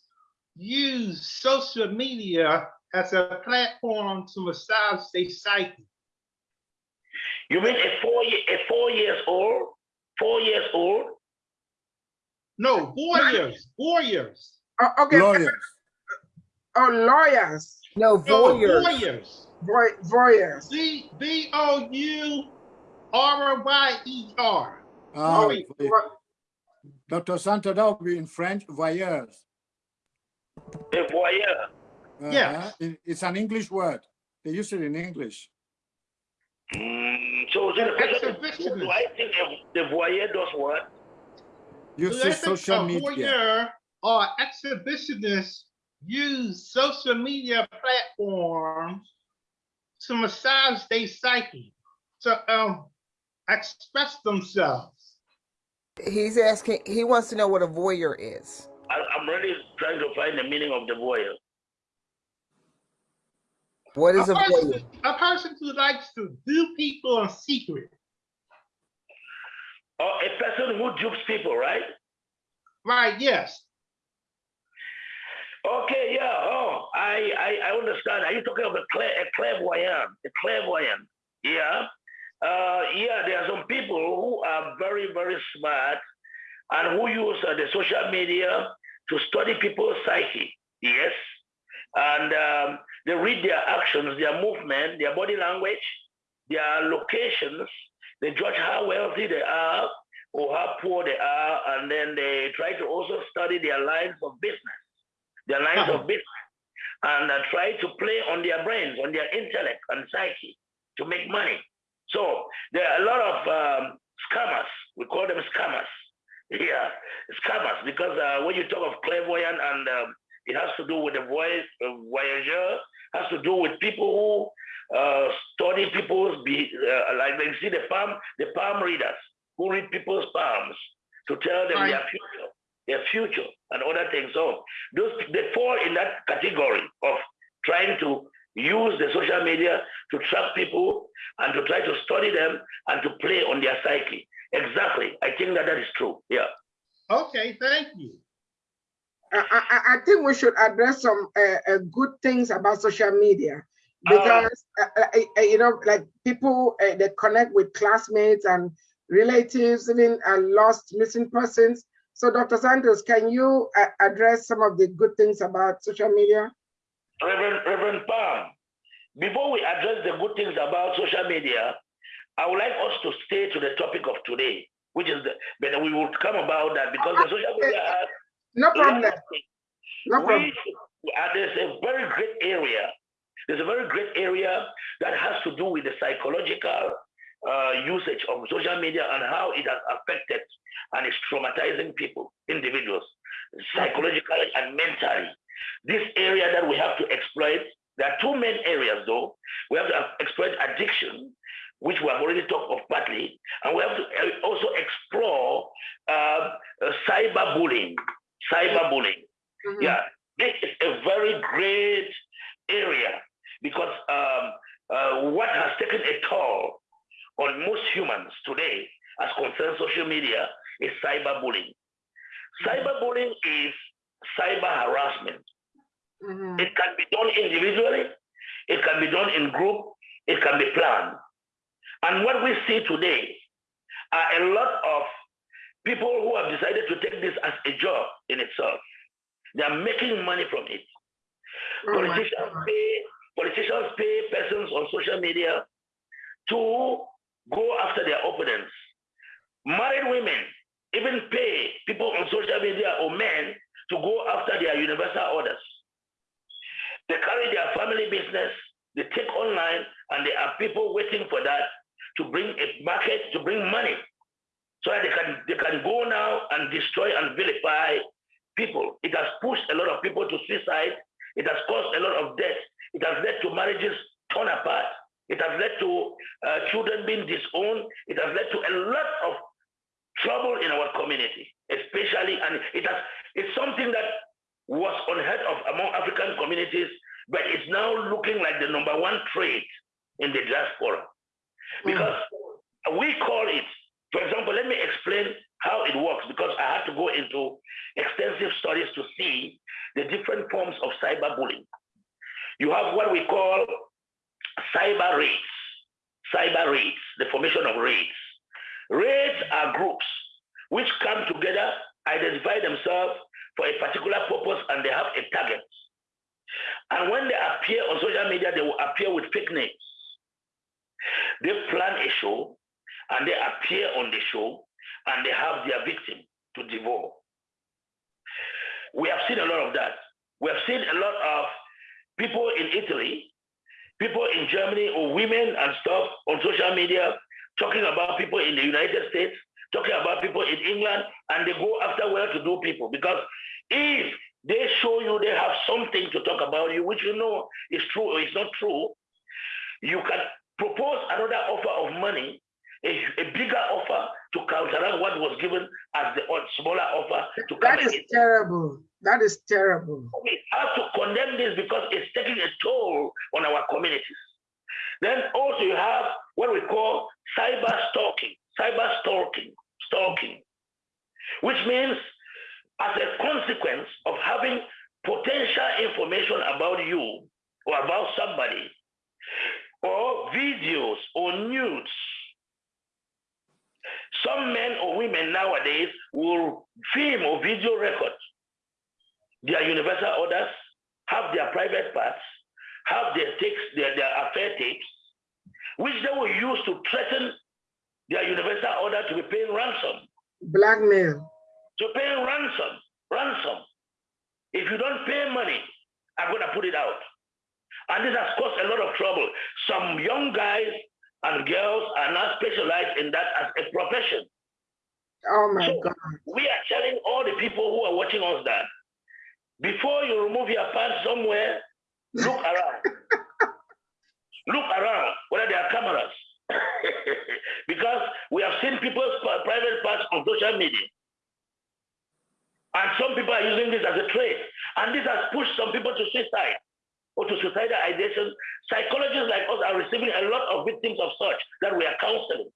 use social media as a platform to massage their psyche?
You mean a four a four years old, four years old
no, warriors, warriors.
Uh, okay.
Lawyers.
Oh, lawyers.
No, voyeurs.
No, voyeurs.
Voy voyeurs.
V V O U R Y E R.
Oh, Dr. Santa, that would be in French, voyeurs.
A voyeur.
Uh-huh.
Yes.
It- It's an English word. They use it in English.
Mm, so, so the
An
question is,
exhibitionist.
do I think the voyeur does what?
Do
Uses
they
social
a
media.
voyeur or exhibitionists use social media platforms to massage their psyche, to um, express themselves.
He's asking, he wants to know what a voyeur is.
I, I'm really trying to find the meaning of the voyeur.
What is
a,
a voyeur?
person, a person who likes to do people in secret.
Or a person who dupes people, right?
Right, yes.
Okay, yeah. Oh, I, I, I understand. Are you talking about a, clair, a clairvoyant? A clairvoyant. Yeah. Uh, yeah, there are some people who are very, very smart and who use uh, the social media to study people's psyche. Yes. And um, they read their actions, their movement, their body language, their locations. They judge how wealthy they are or how poor they are. And then they try to also study their lines of business their lines
Uh-huh.
of business and uh, try to play on their brains, on their intellect and psyche to make money. So there are a lot of um, scammers. We call them scammers. [laughs] Yeah, scammers because uh, when you talk of clairvoyant and um, it has to do with the voice, uh, voyageur, has to do with people who uh, study people's, be, uh, like they see the palm, the palm readers who read people's palms to tell them
Right.
their future, their future and other things. So those they fall in that category of trying to use the social media to track people and to try to study them and to play on their psyche. Exactly. I think that that is true. Yeah.
Okay, thank you.
I, I, I think we should address some uh, uh, good things about social media because uh, uh, uh, you know, like people uh, they connect with classmates and relatives, even uh, lost missing persons. So, Dr. Santos, can you uh, address some of the good things about social media?
Reverend, Reverend Palm, before we address the good things about social media, I would like us to stay to the topic of today, which is the, but we will come about that because the social media has
No problem. No problem.
We, there's a very great area. There's a very great area that has to do with the psychological uh, usage of social media and how it has affected and is traumatizing people, individuals, psychologically and mentally. This area that we have to exploit, there are two main areas though. We have to exploit addiction, which we have already talked of partly, and we have to uh, also explore uh, uh, cyberbullying. Cyberbullying.
Mhm.
Yeah, this is a very great area because um, uh, what has taken a toll on most humans today, as concerns social media, is cyberbullying. Cyberbullying is cyber harassment.
Mhm.
It can be done individually, it can be done in group, it can be planned. And what we see today are a lot of people who have decided to take this as a job in itself. They are making money from it.
Oh
Politicians pay politicians pay persons on social media to go after their opponents. Married women even pay people on social media or men to go after their universal orders. They carry their family business, they take online, and there are people waiting for that to bring a market, to bring money. So that they can they can go now and destroy and vilify people. It has pushed a lot of people to suicide. It has caused a lot of death. It has led to marriages torn apart. It has led to uh, children being disowned. It has led to a lot of trouble in our community, especially, and it has it's something that was unheard of among African communities, but it's now looking like the number one trait in the diaspora. Because we call it, for example, let me explain how it works because I had to go into extensive studies to see the different forms of cyberbullying. You have what we call cyber raids, cyber raids, the formation of raids. Raids are groups which come together, identify themselves for a particular purpose, and they have a target. And when they appear on social media, they will appear with fake names. They plan a show and they appear on the show and they have their victim. to devour. We have seen a lot of that. We have seen a lot of people in Italy, people in Germany, or women and stuff on social media talking about people in the United States, talking about people in England, and they go after where to do people. Because if they show you they have something to talk about you, which you know is true or is not true, you can propose another offer of money, a, a bigger offer to counteract what was given as the smaller offer to
That is terrible. That is terrible.
We have to condemn this because it's taking a toll on our communities. Then also you have what we call cyber stalking, cyber stalking, stalking, which means as a consequence of having potential information about you or about somebody, or videos or nudes. Some men or women nowadays will film or video record their universal orders, have their private parts, have their takes, their, their affair tapes, which they will use to threaten their universal order to be paying ransom.
Blackmail.
To pay ransom, ransom. If you don't pay money, I'm going to put it out. And this has caused a lot of trouble. Some young guys and girls are now specialized in that as a profession.
Oh my so God.
We are telling all the people who are watching us that before you remove your pants somewhere, look [laughs] around. look around whether there are cameras. [laughs] because we have seen people's private parts on social media. And some people are using this as a trade. And this has pushed some people to suicide or to suicidal ideation. Psychologists like us are receiving a lot of victims of such that we are counseling.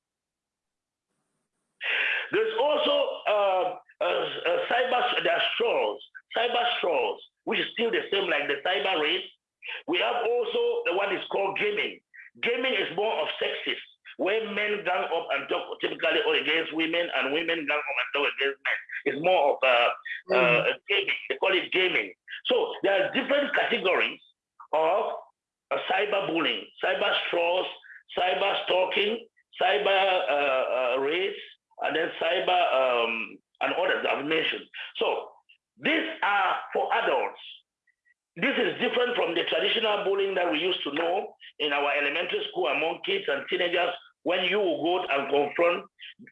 There's also uh, uh, uh, cyber, there are cyber straws, which is still the same like the cyber raids. We have also the one is called gaming. Gaming is more of sexist, where men gang up and talk typically all against women and women gang up and talk against men. It's more of uh, uh, mm. gaming. They call it gaming. So there are different categories of uh, cyberbullying, cyber straws, cyber stalking, cyber uh, uh, race, and then cyber um, and others I've mentioned. So these are for adults. This is different from the traditional bullying that we used to know in our elementary school among kids and teenagers when you go and confront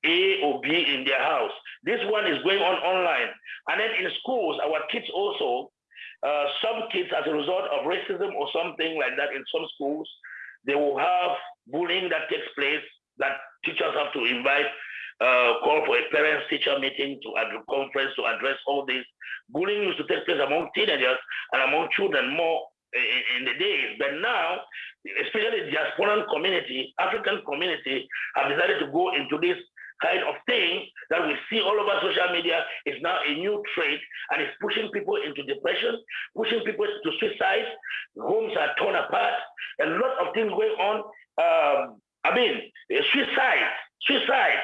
A or B in their house. This one is going on online. And then in schools, our kids also uh, some kids, as a result of racism or something like that in some schools, they will have bullying that takes place that teachers have to invite, uh, call for a parents-teacher meeting to a conference to address all this. Bullying used to take place among teenagers and among children more in, in the days, but now, especially the diasporan community, African community, have decided to go into this kind of thing that we see all over social media is now a new trait and it's pushing people into depression, pushing people to suicide. Homes are torn apart. A lot of things going on. Um, I mean, suicide, suicide,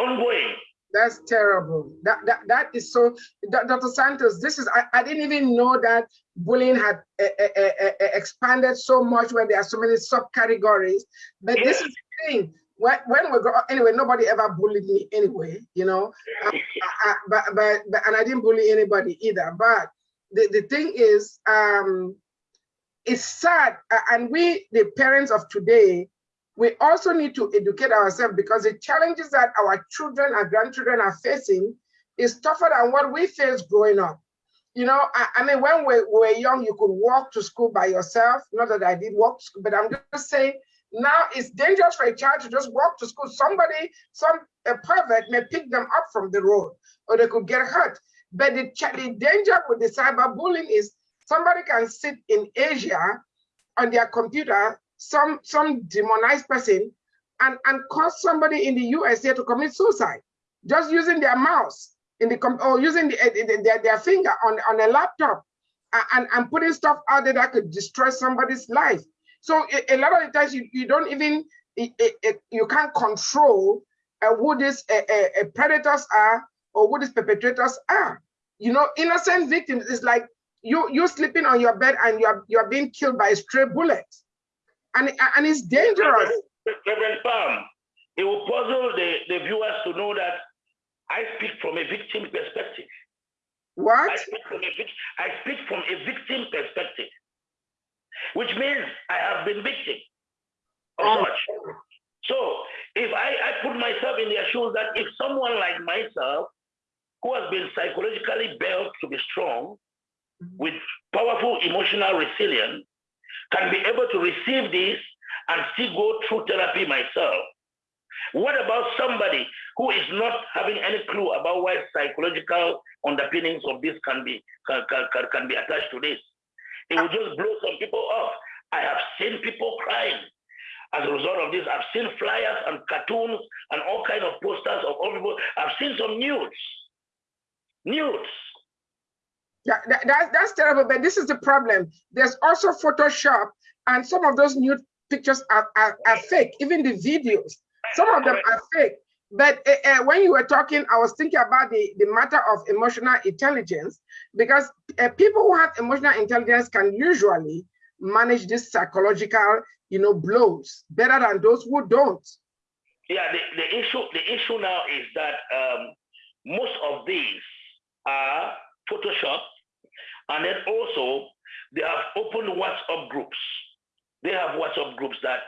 ongoing.
That's terrible. That that that is so. Dr. Santos, this is I, I didn't even know that bullying had uh, uh, uh, expanded so much when there are so many subcategories. But yes. this is the thing when, when we go anyway, nobody ever bullied me anyway, you know. I, I, but, but, but and I didn't bully anybody either. But the, the thing is, um, it's sad, and we, the parents of today, we also need to educate ourselves because the challenges that our children and grandchildren are facing is tougher than what we faced growing up. You know, I, I mean, when we, we were young, you could walk to school by yourself. Not that I did walk school, but I'm just saying now it's dangerous for a child to just walk to school. Somebody, some a pervert may pick them up from the road or they could get hurt. But the, the danger with the cyberbullying is somebody can sit in Asia on their computer, some, some demonized person, and, and cause somebody in the USA to commit suicide just using their mouse in the or using the, the, their, their finger on, on a laptop and, and putting stuff out there that could destroy somebody's life. So a, a lot of the times you, you don't even, it, it, you can't control uh, who these uh, uh, predators are or who these perpetrators are. You know, innocent victims is like you you sleeping on your bed and you're you're being killed by a stray bullet, and and it's dangerous.
Reverend Palm, it will puzzle the, the viewers to know that I speak from a victim perspective.
What?
I speak from a, I speak from a victim perspective, which means I have been victim of oh. such. So if I, I put myself in their shoes that if someone like myself, who has been psychologically built to be strong, mm-hmm. with powerful emotional resilience, can be able to receive this and still go through therapy myself. What about somebody who is not having any clue about why psychological underpinnings of this can be can, can, can be attached to this? It will just blow some people off. I have seen people crying as a result of this. I've seen flyers and cartoons and all kind of posters of all people. I've seen some nudes. Nudes.
That, that, that's terrible, but this is the problem. There's also Photoshop, and some of those nude pictures are, are, are fake, even the videos. Some of them are fake. But uh, when you were talking, I was thinking about the, the matter of emotional intelligence, because uh, people who have emotional intelligence can usually manage this psychological, you know, blows better than those who don't.
Yeah, the, the issue the issue now is that um, most of these are Photoshop, and then also they have opened WhatsApp groups. They have WhatsApp groups that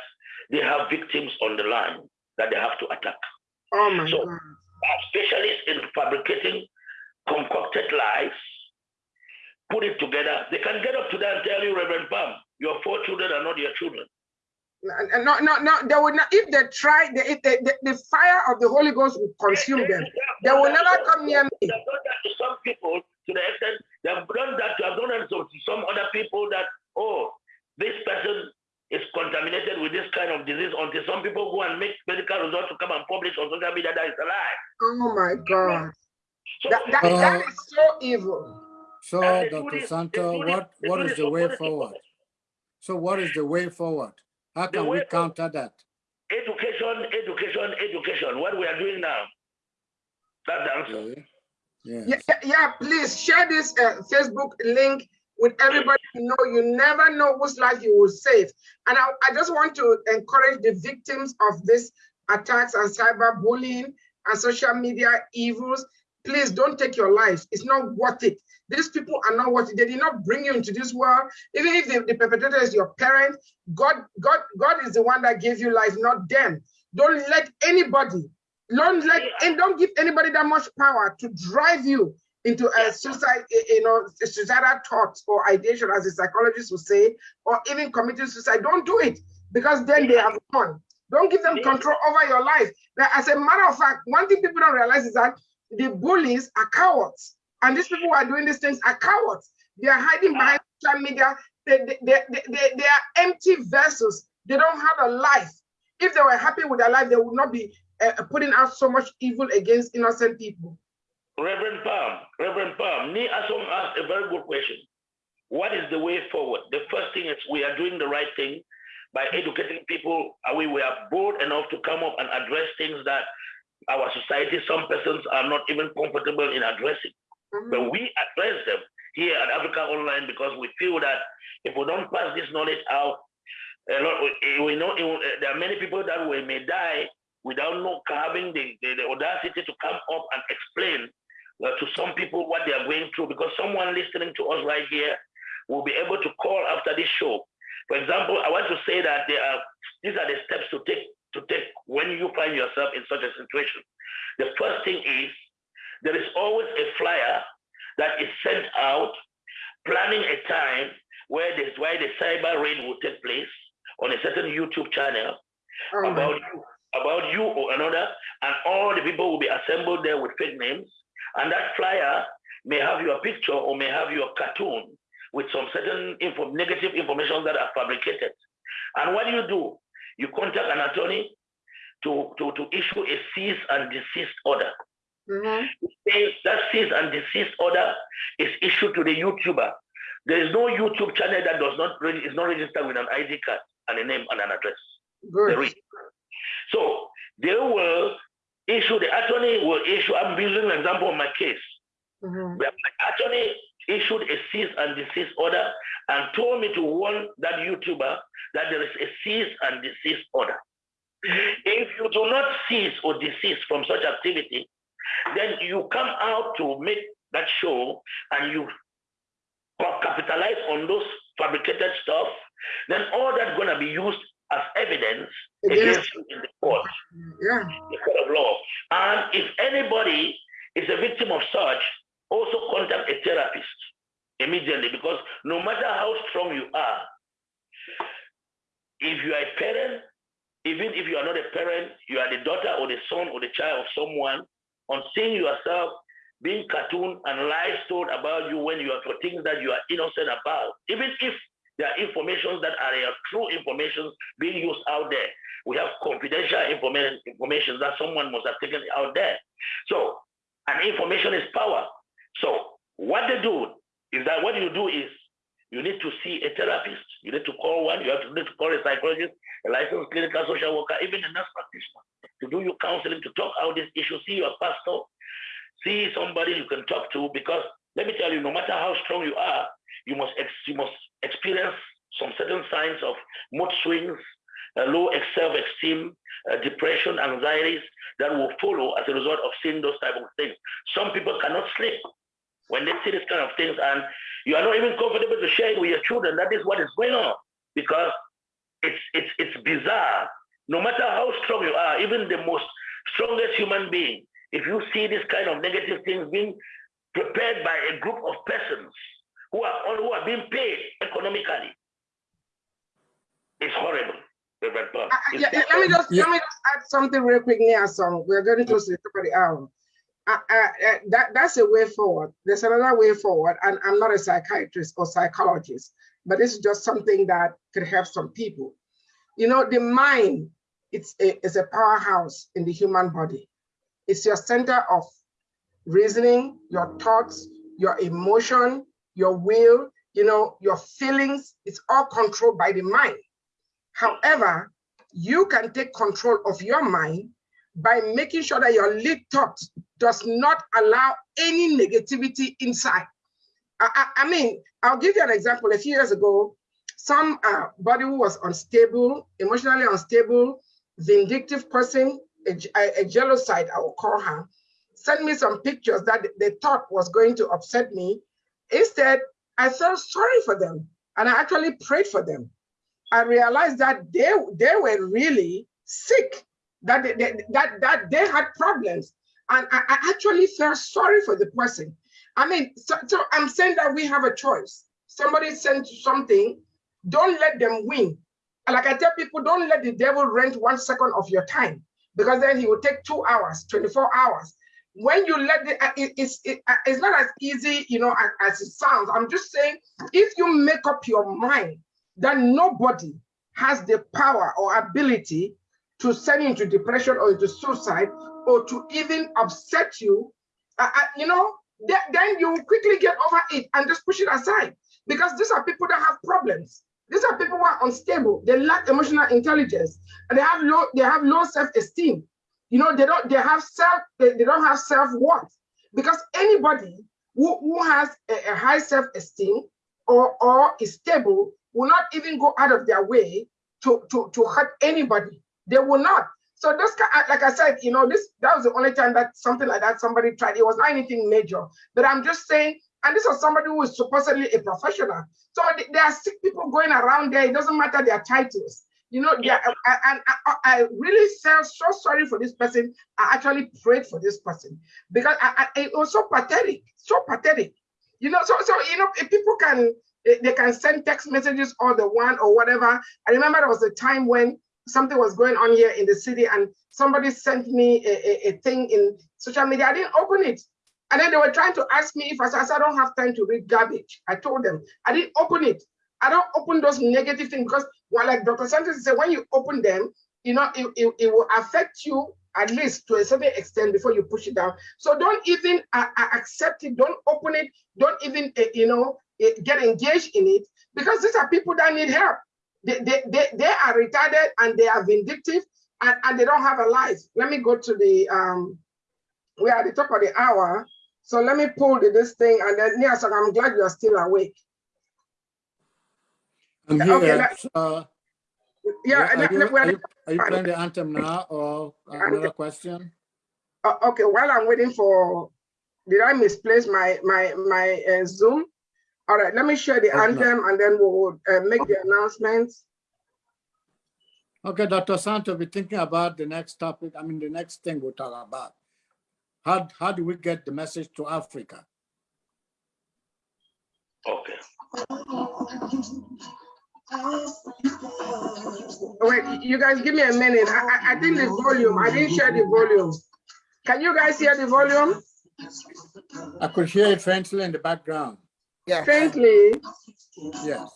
they have victims on the line that they have to attack.
Oh my
so,
God.
specialists in fabricating concocted lies, put it together. They can get up to that and tell you, Reverend Pam, your four children are not your children.
No, no, no. They will not. If they try, the, if they, the, the fire of the Holy Ghost will consume them. They will never come near me.
They've done that to some people to the extent they have done that. To have done that to some other people that oh, this person is contaminated with this kind of disease until some people go and make medical results to come and publish on social media that is a lie.
Oh my God. So, that, that, uh, that is so evil.
So, Dr. Santo, what, what is the way forward? So what is the way forward? How can we counter that?
Education, education, education. What we are doing now. That's the answer.
Yeah, yeah, yeah please share this uh, Facebook link with everybody you know. You never know whose life you will save. And I, I just want to encourage the victims of these attacks and cyberbullying and social media evils. Please don't take your life. It's not worth it. These people are not worth it. They did not bring you into this world. Even if the, the perpetrator is your parent, God, God, God is the one that gave you life, not them. Don't let anybody, don't let, and don't give anybody that much power to drive you into a suicide, eh, you know, suicidal thoughts or ideation, as the psychologist would say, or even committing suicide. Don't do it because then they have won. Don't give them control over your life. Now, as a matter of fact, one thing people don't realize is that the bullies are cowards. And these people who are doing these things are cowards. They are hiding behind ah. social media. They, they, they, they, they are empty vessels. They don't have a life. If they were happy with their life, they would not be uh, putting out so much evil against innocent people.
Reverend Palm, Reverend Palm, Ni Asom asked a very good question. What is the way forward? The first thing is we are doing the right thing by educating people. We, we are bold enough to come up and address things that our society, some persons are not even comfortable in addressing. Mm-hmm. But we address them here at Africa Online because we feel that if we don't pass this knowledge out, a lot, we know there are many people that we may die without not having the, the, the audacity to come up and explain uh, to some people what they are going through because someone listening to us right here will be able to call after this show. For example, I want to say that there are these are the steps to take to take when you find yourself in such a situation. The first thing is there is always a flyer that is sent out planning a time where this why the cyber raid will take place on a certain YouTube channel oh about you, about you or another, and all the people will be assembled there with fake names and that flyer may have your picture or may have your cartoon with some certain info, negative information that are fabricated. And what do you do? You contact an attorney to, to, to issue a cease and desist order. Mm-hmm. That cease and desist order is issued to the YouTuber. There is no YouTube channel that does not is not registered with an ID card and a name and an address.
Good.
So they will issue, the attorney will issue, I'm using an example of my case. Mm-hmm. My attorney issued a cease and desist order and told me to warn that YouTuber that there is a cease and desist order. Mm-hmm. If you do not cease or desist from such activity, then you come out to make that show and you capitalize on those fabricated stuff, then all that's going to be used as evidence against you in the court,
Yeah.
the court of law. And if anybody is a victim of such, also contact a therapist immediately because no matter how strong you are, if you are a parent, even if you are not a parent, you are the daughter or the son or the child of someone, on seeing yourself being cartoon and lies told about you when you are for things that you are innocent about, even if there are informations that are uh, true information being used out there. We have confidential information, information that someone must have taken out there. So, and information is power. So, what they do is that what you do is you need to see a therapist. You need to call one. You have to need to call a psychologist, a licensed clinical social worker, even a nurse practitioner to do your counseling, to talk out this issue. See your pastor, see somebody you can talk to. Because let me tell you, no matter how strong you are, you must you must experience some certain signs of mood swings, uh, low self-esteem, uh, depression, anxieties that will follow as a result of seeing those type of things. Some people cannot sleep when they see this kind of things, and you are not even comfortable to share it with your children. That is what is going on because it's it's it's bizarre. No matter how strong you are, even the most strongest human being, if you see this kind of negative things being prepared by a group of persons who are who are being paid economically. It's horrible. Reverend Paul.
Uh, yeah, yeah, let me just let me just add something real quick near some. We're getting close to the top of the hour. Uh, uh, that that's a way forward. There's another way forward, and I'm not a psychiatrist or psychologist, but this is just something that could help some people. You know, the mind it's a, is a powerhouse in the human body. It's your center of reasoning, your thoughts, your emotion, your will, you know, your feelings. It's all controlled by the mind. However, you can take control of your mind by making sure that your lead thought does not allow any negativity inside. I, I, I mean, I'll give you an example. A few years ago, somebody uh, who was unstable, emotionally unstable, vindictive person, a, a, a genocide, I will call her, sent me some pictures that they thought was going to upset me. Instead, I felt sorry for them and I actually prayed for them. I realized that they, they were really sick, that they, that, that they had problems. And I, I actually felt sorry for the person. I mean, so, so I'm saying that we have a choice. Somebody sent something, don't let them win. Like I tell people, don't let the devil rent one second of your time because then he will take two hours, 24 hours. When you let the, uh, it- it's, it- uh, it's not as easy, you know, as, as it sounds. I'm just saying, if you make up your mind that nobody has the power or ability to send you into depression or into suicide or to even upset you, uh, uh, you know, th- then you quickly get over it and just push it aside because these are people that have problems. These are people who are unstable. They lack emotional intelligence and they have low, they have low self-esteem. You know, they don't, they have self, they, they don't have self-worth because anybody who, who has a, a high self-esteem or, or is stable will not even go out of their way to, to, to hurt anybody. They will not. So this, ki- uh, like I said, you know, this that was the only time that something like that somebody tried. It was not anything major, but I'm just saying. And this was somebody who is supposedly a professional. So th- there are sick people going around there. It doesn't matter their titles. You know, yeah, I- I- and I, I really felt so sorry for this person. I actually prayed for this person because I, I, it was so pathetic, so pathetic. You know, so so you know, if people can they they can send text messages or the one or whatever. I remember there was a time when something was going on here in the city and somebody sent me a, a, a thing in social media. I didn't open it. And then they were trying to ask me if I said, I don't have time to read garbage. I told them, I didn't open it. I don't open those negative things because, well, like Dr. Santos said, when you open them, you know, it, it, it will affect you at least to a certain extent before you push it down. So don't even uh, uh, accept it. Don't open it. Don't even, uh, you know, uh, get engaged in it because these are people that need help. They, they, they, they are retarded and they are vindictive and, and they don't have a life. Let me go to the, um, we are at the top of the hour. So let me pull this thing and then, yes, I'm glad you are still awake.
I'm here.
okay, let-
uh,
Yeah,
are you,
we are-
are you, are you playing the anthem now or another question?
Uh, okay, while I'm waiting for, did I misplace my my my uh, Zoom? All right, let me share the okay. anthem and then we'll uh, make the announcements.
Okay, Dr. Santo, we're thinking about the next topic. I mean, the next thing we'll talk about. How, how do we get the message to Africa?
Okay.
Oh, wait, you guys give me a minute. I, I think the volume, I didn't share the volume. Can you guys hear the volume?
I could hear it faintly in the background.
Yeah. Faintly?
Yes.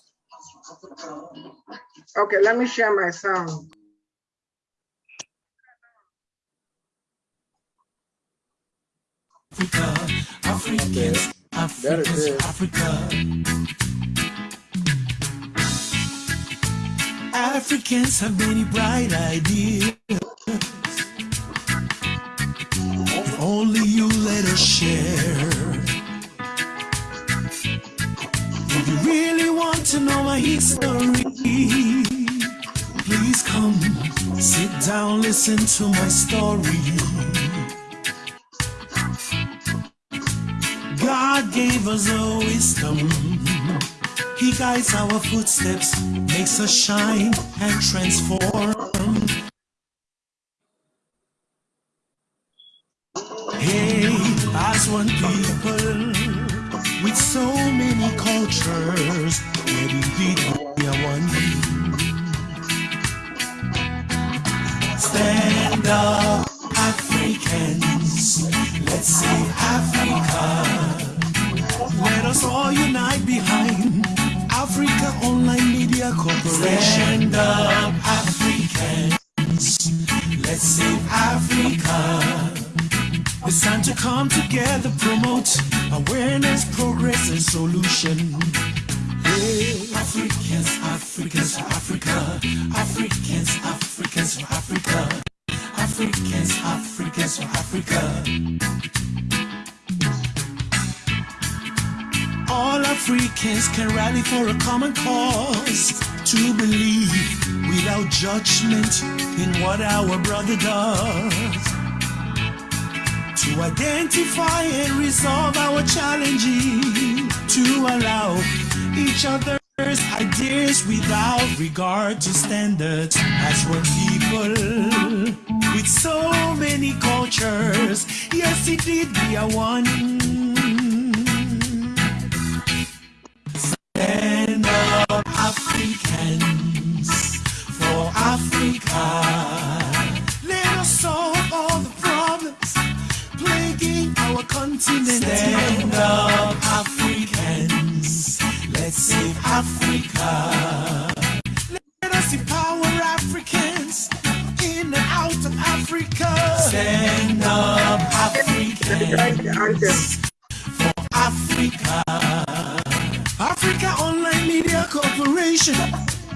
Okay, let me share my sound. Africa, Africans, Africans, Africa. Africans have many bright ideas. If Only you let us share. If you really want to know my history, please come, sit down, listen to my story. God gave us a wisdom. He guides our footsteps, makes us shine and transform. Media Corporation. Up, Africans, let's save Africa. It's time to come together, promote awareness, progress, and solution. Hey, Africans, Africans, Africa, Africans, Africans, Africa, Africans, Africans, Africa. Africans can rally for a common cause to believe without judgment in what our brother does to identify and resolve our challenges, to allow each other's ideas without regard to standards as one people with so many cultures. Yes, indeed, we are one. Africans, for Africa. Let us solve all the problems plaguing our continent. Stand up, Africans. Let's save Africa. Let us empower Africans in and out of Africa. Stand up, Africans. For Africa. Africa Online Media Corporation.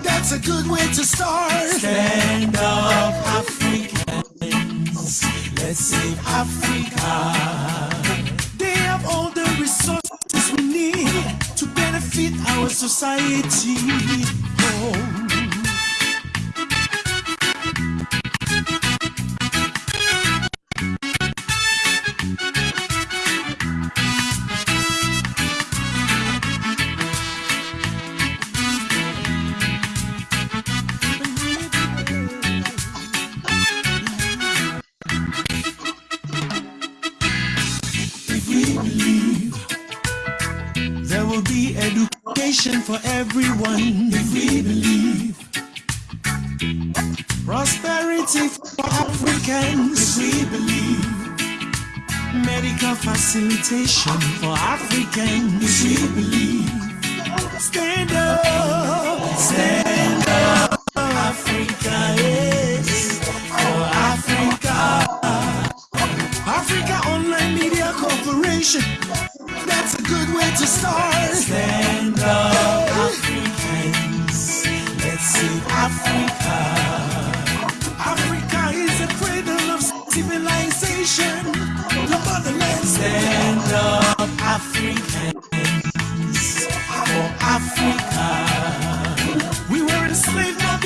That's a good way to start. Stand up, Africans. Let's save Africa. They have all the resources we need to benefit our society. Oh. Africans if we believe. Medical facilitation for Africans if we believe. Stand up, stand up, Africa, is for Africa. Africa Online Media Corporation that's a good way to start.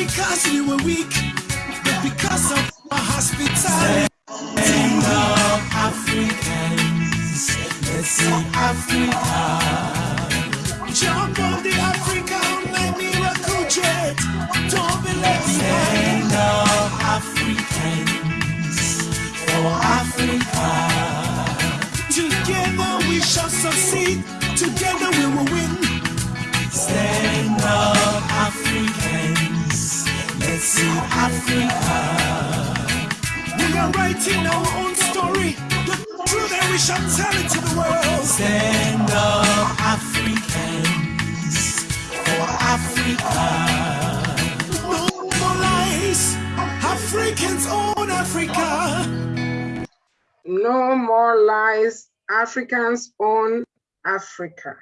Because you were weak, but because of my hospitality. Africa. We are writing our own story. The truth that we shall tell it to the world. Stand up, Africans, for Africa. No more lies. Africans own Africa.
No more lies. Africans own Africa.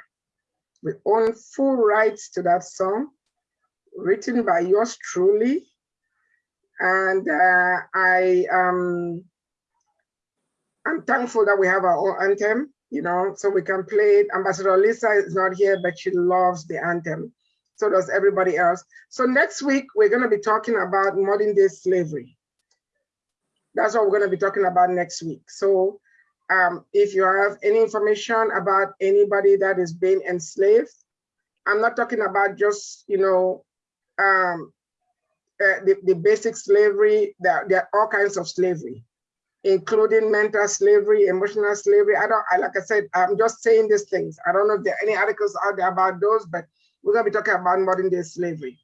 We own full rights to that song, written by yours truly. And uh, I um, I'm thankful that we have our own anthem, you know, so we can play it. Ambassador Lisa is not here, but she loves the anthem. So does everybody else. So next week, we're going to be talking about modern day slavery. That's what we're going to be talking about next week. So um, if you have any information about anybody that is being enslaved, I'm not talking about just, you know, um, uh, the, the basic slavery, there, there are all kinds of slavery, including mental slavery, emotional slavery. I don't, I, like I said, I'm just saying these things. I don't know if there are any articles out there about those, but we're gonna be talking about modern day slavery.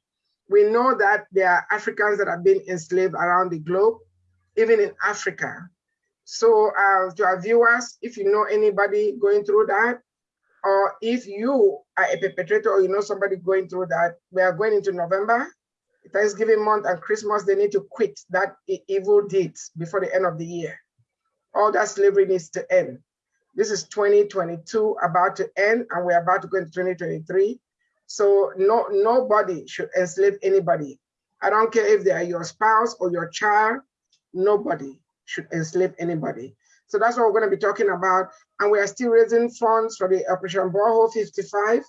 We know that there are Africans that have been enslaved around the globe, even in Africa. So uh, to our viewers, if you know anybody going through that, or if you are a perpetrator or you know somebody going through that, we are going into November, Thanksgiving month and Christmas, they need to quit that evil deeds before the end of the year. All that slavery needs to end. This is 2022 about to end and we're about to go into 2023. So no, nobody should enslave anybody. I don't care if they are your spouse or your child, nobody should enslave anybody. So that's what we're going to be talking about. And we are still raising funds for the Operation Borehole 55.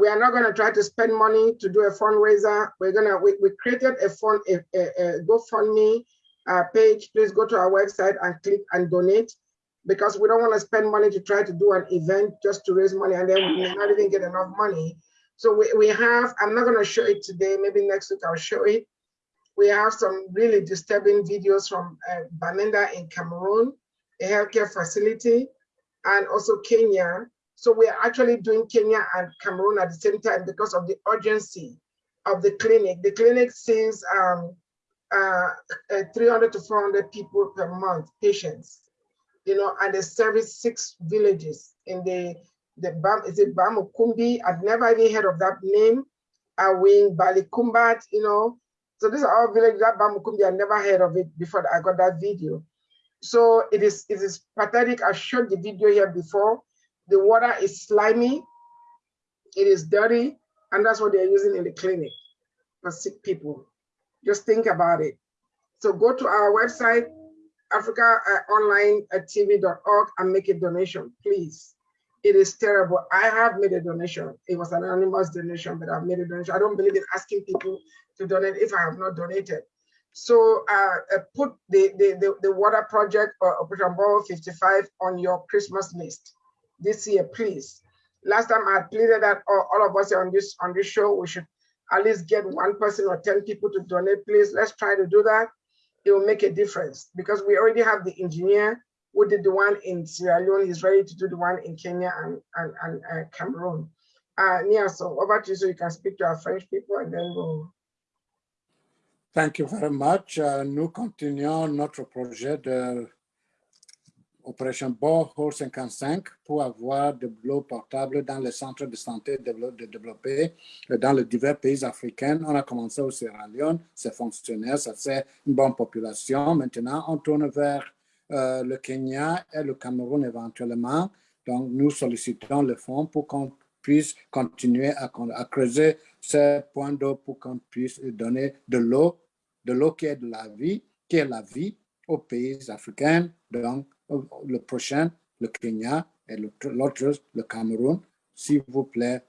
We are not going to try to spend money to do a fundraiser. We're going to, we, we created a fund, a, a, a GoFundMe uh, page. Please go to our website and click and donate because we don't want to spend money to try to do an event just to raise money and then we may not even get enough money. So we, we have, I'm not going to show it today, maybe next week I'll show it. We have some really disturbing videos from uh, Bamenda in Cameroon, a healthcare facility, and also Kenya. So we are actually doing Kenya and Cameroon at the same time because of the urgency of the clinic. The clinic sees um, uh, uh, 300 to 400 people per month, patients, you know, and they service six villages in the, the Bam, is it Bamukumbi? I've never even heard of that name. Awing, Balikumbat, you know. So these are all villages that Bamukumbi, I never heard of it before I got that video. So it is, it is pathetic. I showed the video here before. The water is slimy, it is dirty, and that's what they're using in the clinic for sick people. Just think about it. So go to our website, africaonlinetv.org and make a donation, please. It is terrible. I have made a donation. It was an anonymous donation, but I've made a donation. I don't believe in asking people to donate if I have not donated. So uh, uh, put the, the, the, the, water project or Operation Borehole 55 on your Christmas list this year, please. Last time I pleaded that all, all of us on this on this show, we should at least get one person or 10 people to donate, please. Let's try to do that. It will make a difference because we already have the engineer who did the one in Sierra Leone. He's ready to do the one in Kenya and, and, and uh, Cameroon. Uh, Nia, so over to you so you can speak to our French people and then we'll
Thank you very much. Uh, nous continuons notre projet de Opération Borehole 55 pour avoir de l'eau portable dans les centres de santé développés dans les divers pays africains. On a commencé au Sierra Leone, c'est fonctionnel, ça c'est une bonne population. Maintenant, on tourne vers euh, le Kenya et le Cameroun éventuellement. Donc, nous sollicitons le fonds pour qu'on puisse continuer à, à creuser ces points d'eau pour qu'on puisse donner de l'eau, de l'eau qui est de la vie, qui est la vie aux pays africains, donc le prochain, le Kenya, et l'autre, le Cameroun. S'il vous plaît,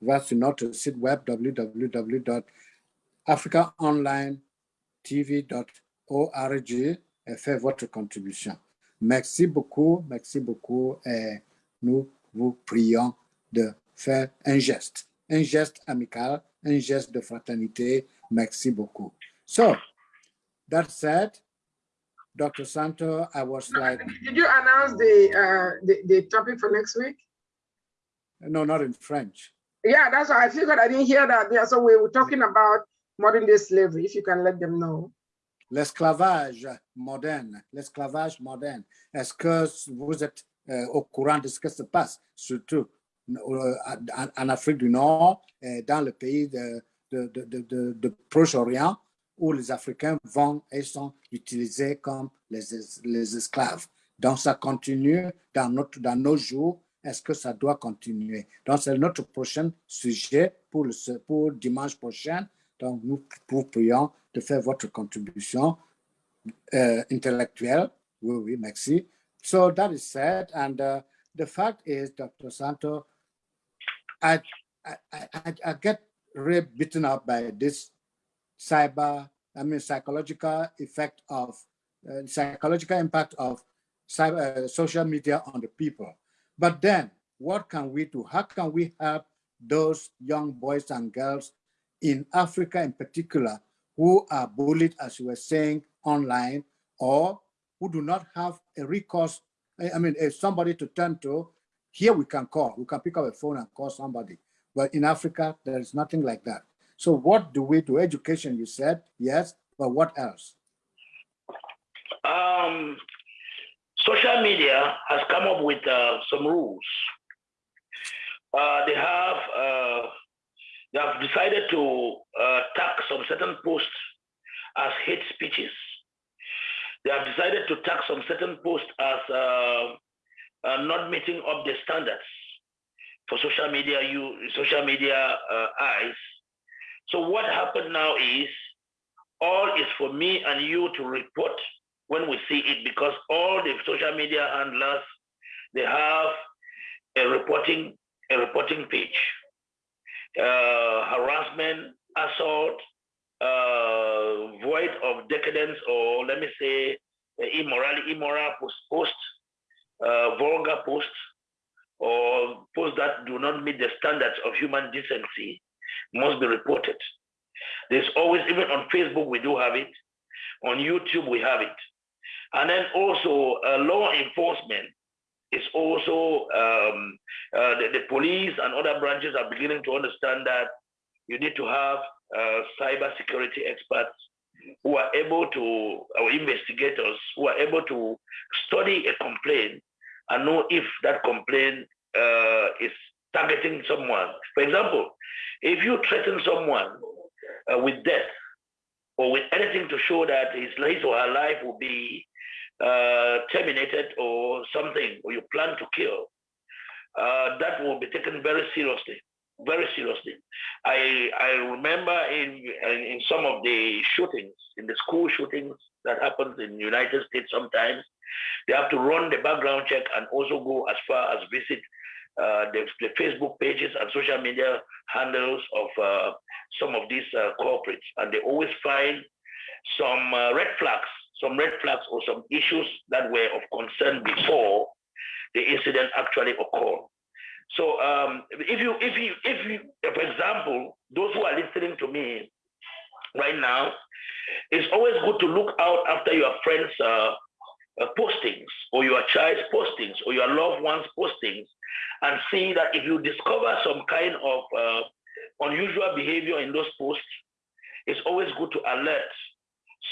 va sur notre site web www.africaonlinetv.org et faites votre contribution. Merci beaucoup, merci beaucoup et nous vous prions de faire un geste, un geste amical, un geste de fraternité. Merci beaucoup. So, that said, Dr. Santo, I was like...
Did you announce the, uh, the, the topic for next week?
No, not in French.
Yeah, that's why I figured I didn't hear that. Yeah, so we were talking about modern day slavery, if you can let them know.
L'esclavage moderne, l'esclavage moderne. Est-ce que vous êtes euh, au courant de ce qui se passe, surtout euh, en Afrique du Nord, et dans le pays de, de, de, de, de Proche-Orient, où les Africains vont et sont utilisés comme les, les esclaves. Donc, ça continue dans, notre, dans nos jours. Est-ce que ça doit continuer? Donc, c'est notre prochain sujet pour, le, pour dimanche prochain. Donc, nous vous prions de faire votre contribution uh, intellectuelle. Oui, oui, merci. So that is said. And uh, the fact is, Dr. Santo, I, I, I, I get really beaten up by this cyber, I mean, psychological effect of, uh, psychological impact of cyber, uh, social media on the people. But then what can we do? How can we help those young boys and girls in Africa in particular who are bullied, as you were saying, online, or who do not have a recourse, I mean, somebody to turn to, here we can call, we can pick up a phone and call somebody. But in Africa, there is nothing like that. So what do we do? Education, you said, yes, but what else?
Um, social media has come up with uh, some rules. Uh, they have uh, they have decided to uh, tag some certain posts as hate speeches. They have decided to tag some certain posts as uh, uh, not meeting up the standards for social media you social media eyes. So what happened now is all is for me and you to report when we see it because all the social media handlers they have a reporting a reporting page. Uh, harassment, assault, uh, void of decadence, or let me say immorality, immoral post, post uh, vulgar posts, or posts that do not meet the standards of human decency must be reported. There's always, even on Facebook, we do have it. On YouTube, we have it. And then also uh, law enforcement is also um, uh, the, the, police and other branches are beginning to understand that you need to have uh, cyber security experts who are able to, or investigators who are able to study a complaint and know if that complaint uh, is targeting someone. For example, if you threaten someone uh, with death or with anything to show that his, his or her life will be uh, terminated or something, or you plan to kill, uh, that will be taken very seriously, very seriously. I I remember in in some of the shootings, in the school shootings that happens in the United States sometimes, they have to run the background check and also go as far as visit uh, the, the, Facebook pages and social media handles of uh, some of these uh, corporates, and they always find some uh, red flags some red flags or some issues that were of concern before the incident actually occurred. So um, if you, if you, if you, for example, those who are listening to me right now, it's always good to look out after your friends' uh, postings or your child's postings or your loved one's postings and see that if you discover some kind of uh, unusual behavior in those posts, it's always good to alert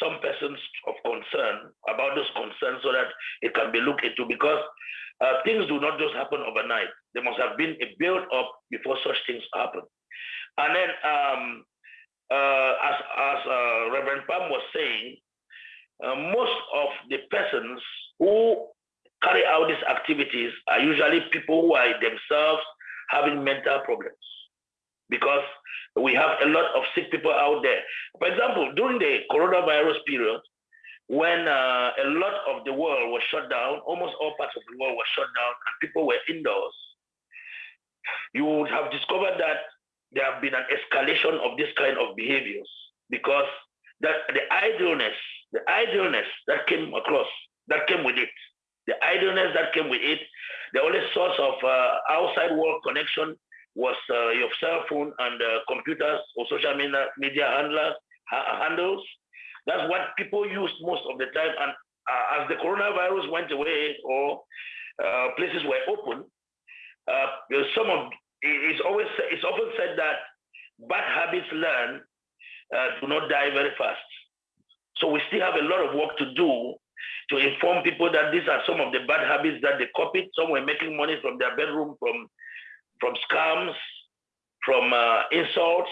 some persons of concern about those concerns so that it can be looked into because uh, things do not just happen overnight. There must have been a build up before such things happen. And then, um, uh, as, as uh, Reverend Pam was saying, uh, most of the persons who carry out these activities are usually people who are themselves having mental problems because we have a lot of sick people out there. For example, during the coronavirus period, when uh, a lot of the world was shut down, almost all parts of the world were shut down and people were indoors, you would have discovered that there have been an escalation of this kind of behaviors because that the idleness, the idleness that came across, that came with it, the idleness that came with it, the only source of uh, outside world connection was uh, your cell phone and uh, computers or social media, media handlers, ha handles. That's what people used most of the time. And uh, as the coronavirus went away or uh, places were open, uh, some of it's always it's often said that bad habits learn uh, do not die very fast. So we still have a lot of work to do to inform people that these are some of the bad habits that they copied. Some were making money from their bedroom, from from scams, from uh, insults,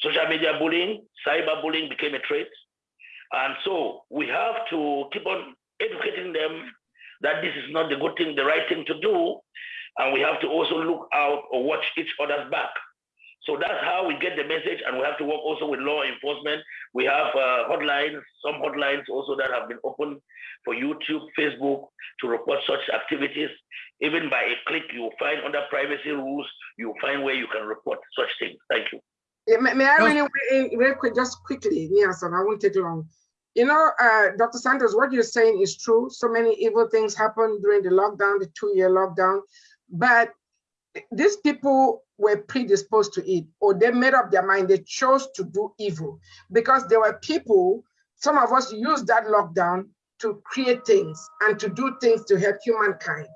social media bullying, cyber bullying became a trait. And so we have to keep on educating them that this is not the good thing, the right thing to do. And we have to also look out or watch each other's back. So that's how we get the message, and we have to work also with law enforcement. We have uh, hotlines, some hotlines also that have been open for YouTube, Facebook to report such activities. Even by a click, you will find under privacy rules, you will find where you can report such things. Thank you.
Yeah, may, may, I really, very quick, just quickly, Nielsen, I won't take long. You know, uh, Dr. Santos, what you're saying is true. So many evil things happened during the lockdown, the two-year lockdown, but these people were predisposed to it or they made up their mind they chose to do evil. Because there were people some of us used that lockdown to create things and to do things to help humankind.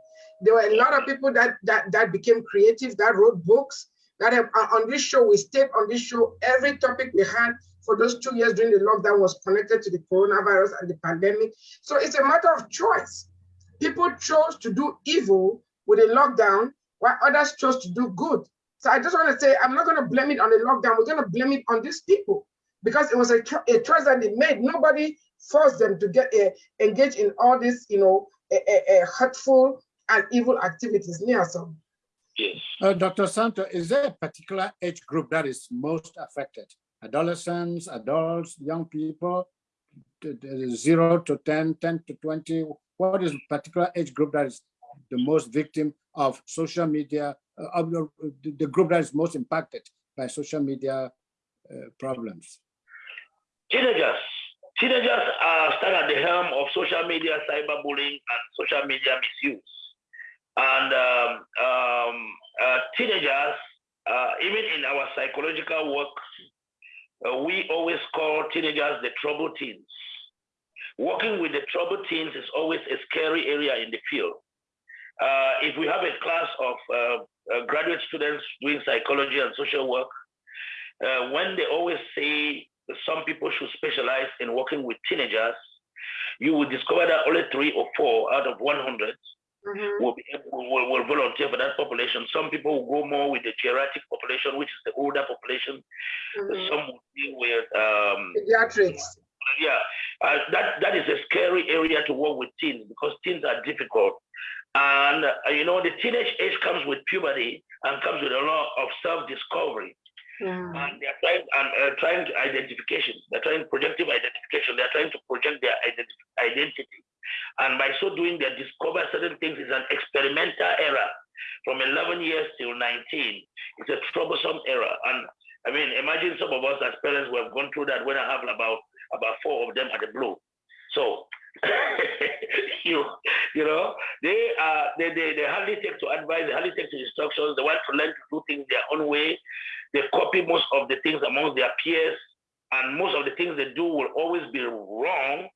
There were a lot of people that that that became creative that wrote books that have on this show we stayed on this show. Every topic we had for those two years during the lockdown was connected to the coronavirus and the pandemic. So it's a matter of choice. People chose to do evil with a lockdown while others chose to do good. So I just want to say, I'm not going to blame it on the lockdown. We're going to blame it on these people because it was a, a choice that they made. Nobody forced them to get uh, engaged in all this, you know, hurtful and evil activities. Niaso.
Yes. Uh, Dr. Santo, is there a particular age group that is most affected? Adolescents, adults, young people, zero to 10, 10 to 20? What is a particular age group that is the most victim of social media, uh, the, group that is most impacted by social media uh, problems?
Teenagers. Teenagers are stand at the helm of social media cyberbullying and social media misuse. And um, um, uh, teenagers, uh, even in our psychological work, uh, we always call teenagers the trouble teens. Working with the trouble teens is always a scary area in the field uh, if we have a class of uh, uh, graduate students doing psychology and social work, uh, when they always say some people should specialize in working with teenagers, you will discover that only three or four out of 100 mm-hmm. will, be, will, will, volunteer for that population. Some people will go more with the geriatric population, which is the older population. Mm-hmm. Some will deal with um,
pediatrics.
Yeah, uh, that that is a scary area to work with teens because teens are difficult. And, uh, you know, the teenage age comes with puberty and comes with a lot of self-discovery. Yeah. And they're trying, and, uh, trying to identification. They're trying projective identification. They're trying to project their identity. And by so doing, they discover certain things. It's an experimental era from 11 years till 19. It's a troublesome era. And I mean, imagine some of us as parents who have gone through that when I have about, about four of them at the blue. So [laughs] you you know they uh they, they they hardly take to advice they hardly take to instructions. They want to learn to do things their own way. They copy most of the things amongst their peers and most of the things they do will always be wrong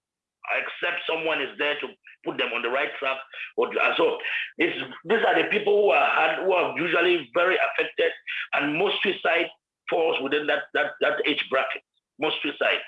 except someone is there to put them on the right track. Or so it's these are the people who are who are usually very affected and most suicide falls within that that that age bracket. Most suicide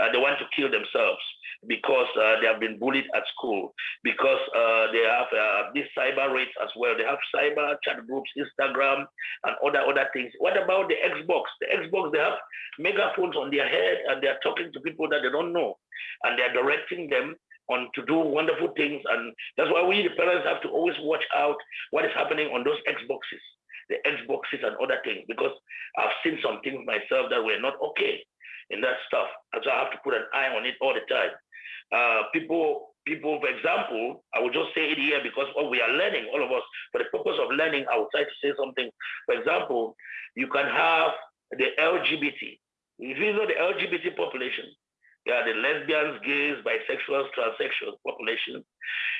uh, they want to kill themselves because uh, they have been bullied at school, because uh, they have uh, these cyber raids as well. They have cyber chat groups, Instagram, and other other things. What about the Xbox? The Xbox, they have megaphones on their head and they are talking to people that they don't know, and they are directing them on to do wonderful things. And that's why we, the parents, have to always watch out what is happening on those Xboxes, the Xboxes and other things, because I've seen some things myself that were not okay in that stuff. And so I have to put an eye on it all the time. Uh, people, people, for example, I will just say it here because what we are learning, all of us, for the purpose of learning, I would try to say something. For example, you can have the LGBT. If you know the LGBT population, yeah, the lesbians, gays, bisexuals, transsexuals population.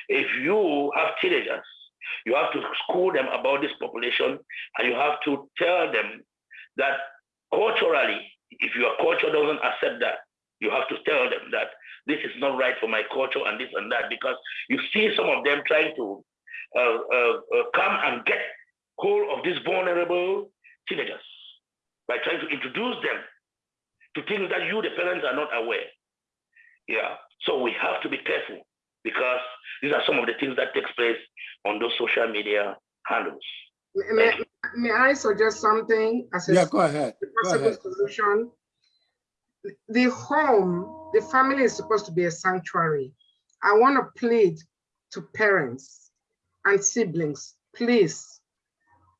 If you have teenagers, you have to school them about this population and you have to tell them that culturally if your culture doesn't accept that, you have to tell them that this is not right for my culture and this and that, because you see some of them trying to uh, uh, uh, come and get hold of these vulnerable teenagers by trying to introduce them to things that you, the parents, are not aware. Yeah. So we have to be careful because these are some of the things that takes place on those social media handles.
May, may I suggest something as a
Yeah, go ahead. Go
possible
ahead.
solution? The home, the family is supposed to be a sanctuary. I want to plead to parents and siblings, please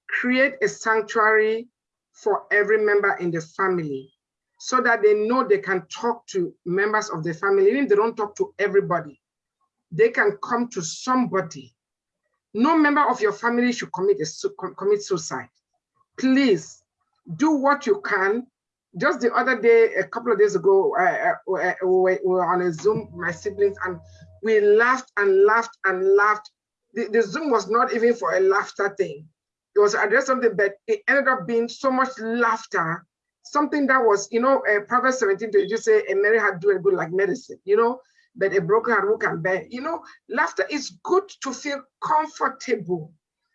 create a sanctuary for every member in the family so that they know they can talk to members of the family, even if they don't talk to everybody. They can come to somebody. No member of your family should commit, a, commit suicide. Please do what you can. Just the other day, a couple of days ago, uh, we we were on a Zoom, my siblings, and we laughed and laughed and laughed. The, the Zoom was not even for a laughter thing. It was addressed something, but it ended up being so much laughter something that was, you know, uh, Proverbs 17 to just say a merry heart do a good like medicine, you know, but a broken heart who can bear. You know, laughter is good to feel comfortable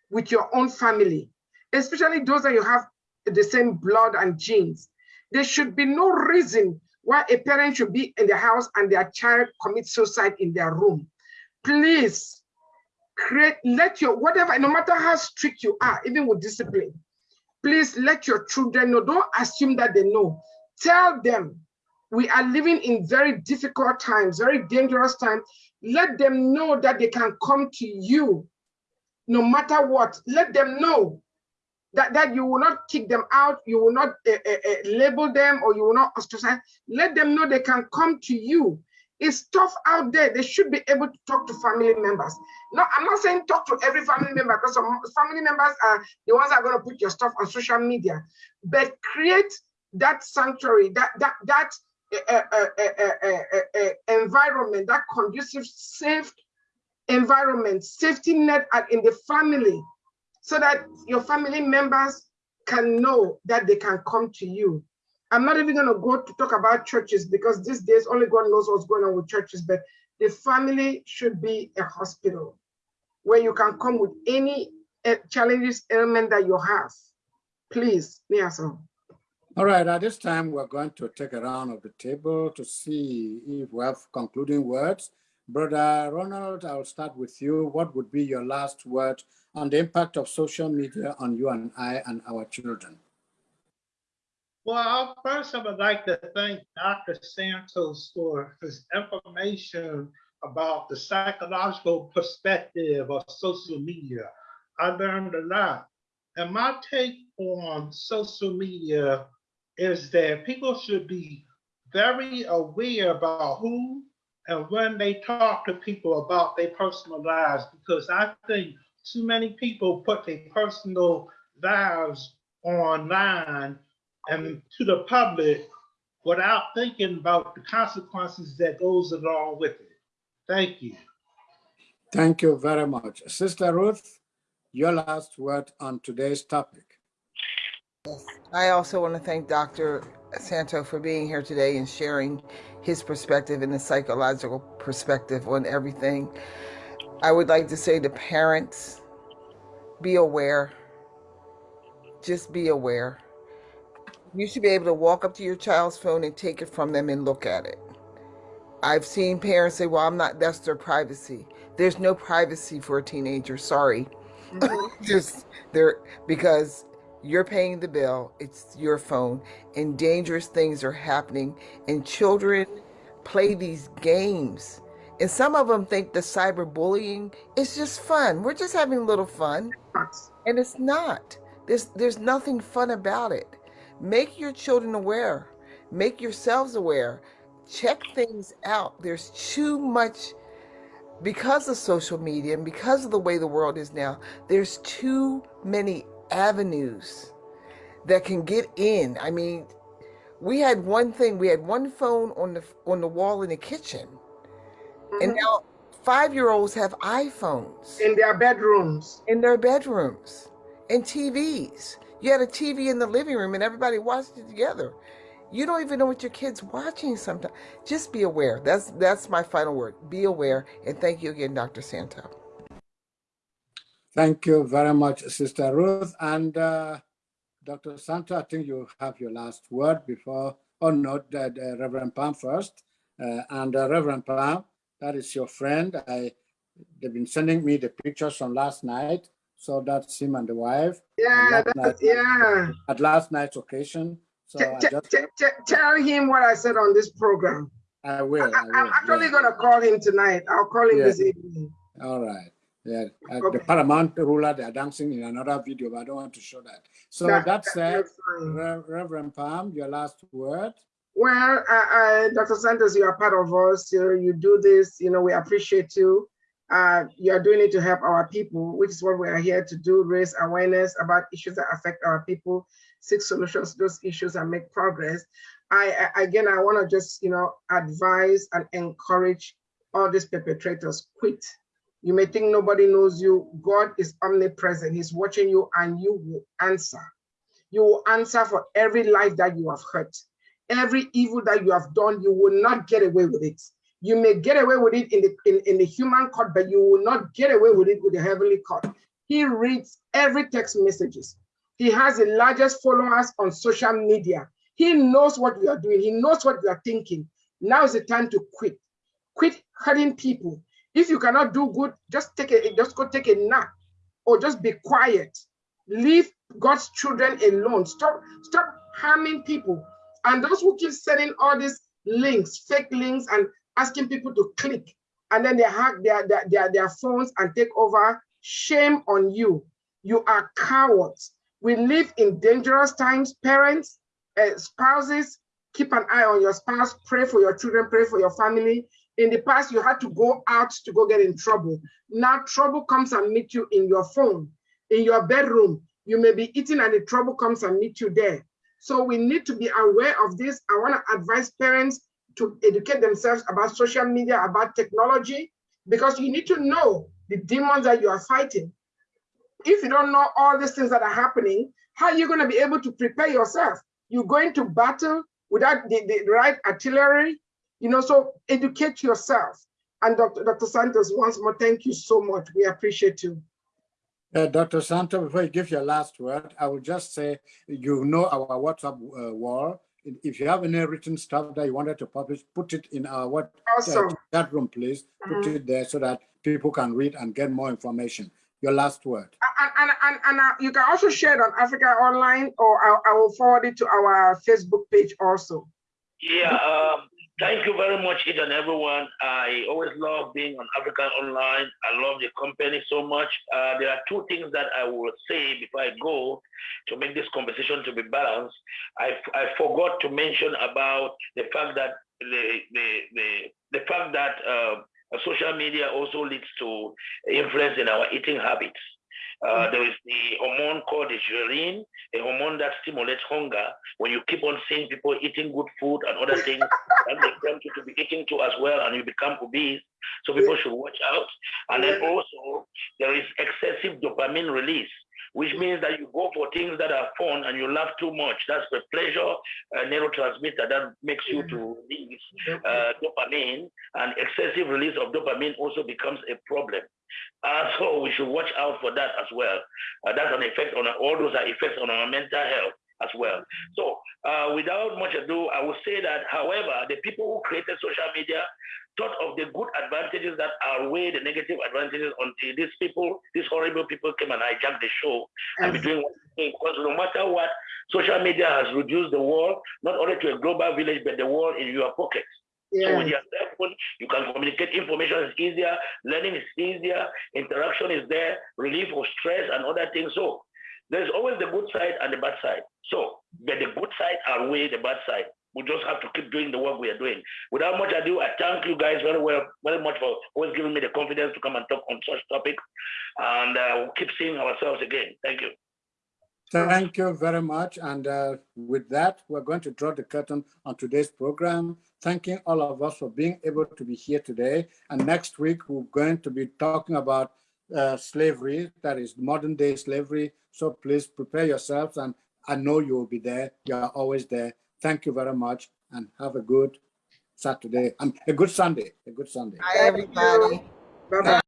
with your own family, especially those that you have the same blood and genes. There should be no reason why a parent should be in the house and their child commits suicide in their room. Please create, let your, whatever, no matter how strict you are, even with discipline, please let your children know. Don't assume that they know. Tell them we are living in very difficult times, very dangerous times. Let them know that they can come to you no matter what. Let them know that, that you will not kick them out, you will not uh, uh, label them, or you will not ostracize. Let them know they can come to you. It's tough out there. They should be able to talk to family members. No, I'm not saying talk to every family member because some family members are the ones that are going to put your stuff on social media. But create that sanctuary, that that that uh, uh, uh, environment, that conducive, safe environment, safety net in the family, so that your family members can know that they can come to you. I'm not even going to go to talk about churches because these days only God knows what's going on with churches, but the family should be a hospital where you can come with any eh, challenges, element that you have. Please, Niaso.
All right, at this time, we're going to take a round of the table to see if we have concluding words. Brother Ronald, I'll start with you. What would be your last word on the impact of social media on you and I and our children?
Well, first, I would like to thank Dr. Santos for his information about the psychological perspective of social media. I learned a lot. And my take on social media is that people should be very aware about who and when they talk to people about their personal lives, because I think too many people put their personal lives online and to the public without thinking about the consequences that goes along with it. Thank you.
Thank you very much. Sister Ruth, your last word on today's topic.
I also want to thank Dr. Santo for being here today and sharing his perspective and the psychological perspective on everything. I would like to say to parents, be aware. Just be aware. You should be able to walk up to your child's phone and take it from them and look at it. I've seen parents say, well, I'm not, that's their privacy. There's no privacy for a teenager. Sorry. Mm-hmm. [laughs] Just there, because you're paying the bill, it's your phone, and dangerous things are happening. And children play these games. And some of them think the cyberbullying is just fun. We're just having a little fun. And it's not. There's there's nothing fun about it. Make your children aware. Make yourselves aware. Check things out. There's too much because of social media and because of the way the world is now. There's too many avenues that can get in. I mean, we had one thing, we had one phone on the on the wall in the kitchen. And
Mhm.
now 5-year-olds have iPhones
In their bedrooms.
in their bedrooms and TVs. You had a TV in the living room and everybody watched it together. You don't even know what your kid's watching sometimes. Just be aware. That's that's my final word. Be aware. And thank you again, Dr. Santo.
Thank you very much, Sister Ruth. And uh, Dr. Santo, I think you have your last word before. Oh, not, the, the Reverend Palm first. Uh, and uh, Reverend Palm, that is your friend. I, they've been sending me the pictures from last night. So that's him and the wife.
Yeah, that's,
night-
yeah.
At last night's occasion. So
T-
I
t-
just,
tell him what I said on this program.
I will,
I, am actually
yeah.
gonna call him tonight. I'll call him
Yeah.
this evening.
All right. Yeah, uh,
Okay.
the Paramount ruler, they're dancing in another video, but I don't want to show that. So
That-
that said,
that's
Reverend Palm, your last word.
Well, uh, uh, Dr. Santos, you are part of us. You, you do this, you know, we appreciate you. Uh, you are doing it to help our people, which is what we are here to do, raise awareness about issues that affect our people, seek solutions to those issues and make progress. I, I again, I want to just, you know, advise and encourage all these perpetrators, quit. You may think nobody knows you. God is omnipresent. He's watching you and you will answer. You will answer for every life that you have hurt every evil that you have done, you will not get away with it. You may get away with it in the in, in the human court, but you will not get away with it with the heavenly court. He reads every text messages. He has the largest followers on social media. He knows what you are doing. He knows what you are thinking. Now is the time to quit. Quit hurting people. If you cannot do good, just take a just go take a nap or just be quiet. Leave God's children alone. Stop, stop harming people. And those who keep sending all these links, fake links, and asking people to click, and then they hack their, their, their, their phones and take over, shame on you. You are cowards. We live in dangerous times. Parents, uh, spouses, keep an eye on your spouse, pray for your children, pray for your family. In the past, you had to go out to go get in trouble. Now trouble comes and meet you in your phone, in your bedroom. You may be eating and the trouble comes and meet you there. So we need to be aware of this. I want to advise parents to educate themselves about social media, about technology, because you need to know the demons that you are fighting. If you don't know all these things that are happening, how are you going to be able to prepare yourself? You're going to battle without the, the right artillery, you know, so educate yourself. And Dr. Dr. Santos, once more, thank you so much. We appreciate you.
Uh, Dr. Santo, before you give your last word, I will just say, you know our WhatsApp uh, wall. If you have any written stuff that you wanted to publish, put it in our what
Awesome.
chat room, please. Put
Mhm.
it there so that people can read and get more information. Your last word.
and, and, and, and uh, you can also share it on Africa Online, or I, I will forward it to our Facebook page also.
Yeah, um, thank you very much, each and everyone. I always love being on Africa Online. I love the company so much. Uh, there are two things that I will say before I go to make this conversation to be balanced. I, I forgot to mention about the fact that the the the, the fact that uh, social media also leads to influence in our eating habits. Uh, there is the hormone called the ghrelin, a hormone that stimulates hunger. When you keep on seeing people eating good food and other [laughs] things, that they tempt you to be eating too as well, and you become obese. So people should watch out. And then also, there is excessive dopamine release, which means that you go for things that are fun and you laugh too much. That's the pleasure uh, neurotransmitter that makes you to release uh, dopamine, and excessive release of dopamine also becomes a problem. Uh, so we should watch out for that as well. Uh, that's an effect on all those are effects on our mental health as well. So uh, without much ado, I will say that, however, the people who created social media thought of the good advantages that outweigh the negative advantages until these people, these horrible people came and hijacked the show and be doing what they. Because no matter what, social media has reduced the world, not only to a global village, but the world in your pocket. So with your cell phone, you can communicate. Information is easier. Learning is easier. Interaction is there. Relief of stress and other things. So there's always the good side and the bad side. So, but the good side outweigh the bad side. We just have to keep doing the work we are doing. Without much ado, I thank you guys very well, very much for always giving me the confidence to come and talk on such topics. And uh, we'll keep seeing ourselves again. Thank you.
Thank you very much. And uh, with that, we're going to draw the curtain on today's program. Thanking all of us for being able to be here today. And next week, we're going to be talking about uh, slavery, that is modern day slavery. So please prepare yourselves and I know you will be there. You are always there. Thank you very much and have a good Saturday, and a good Sunday, a good Sunday.
Bye, everybody.
Bye-bye.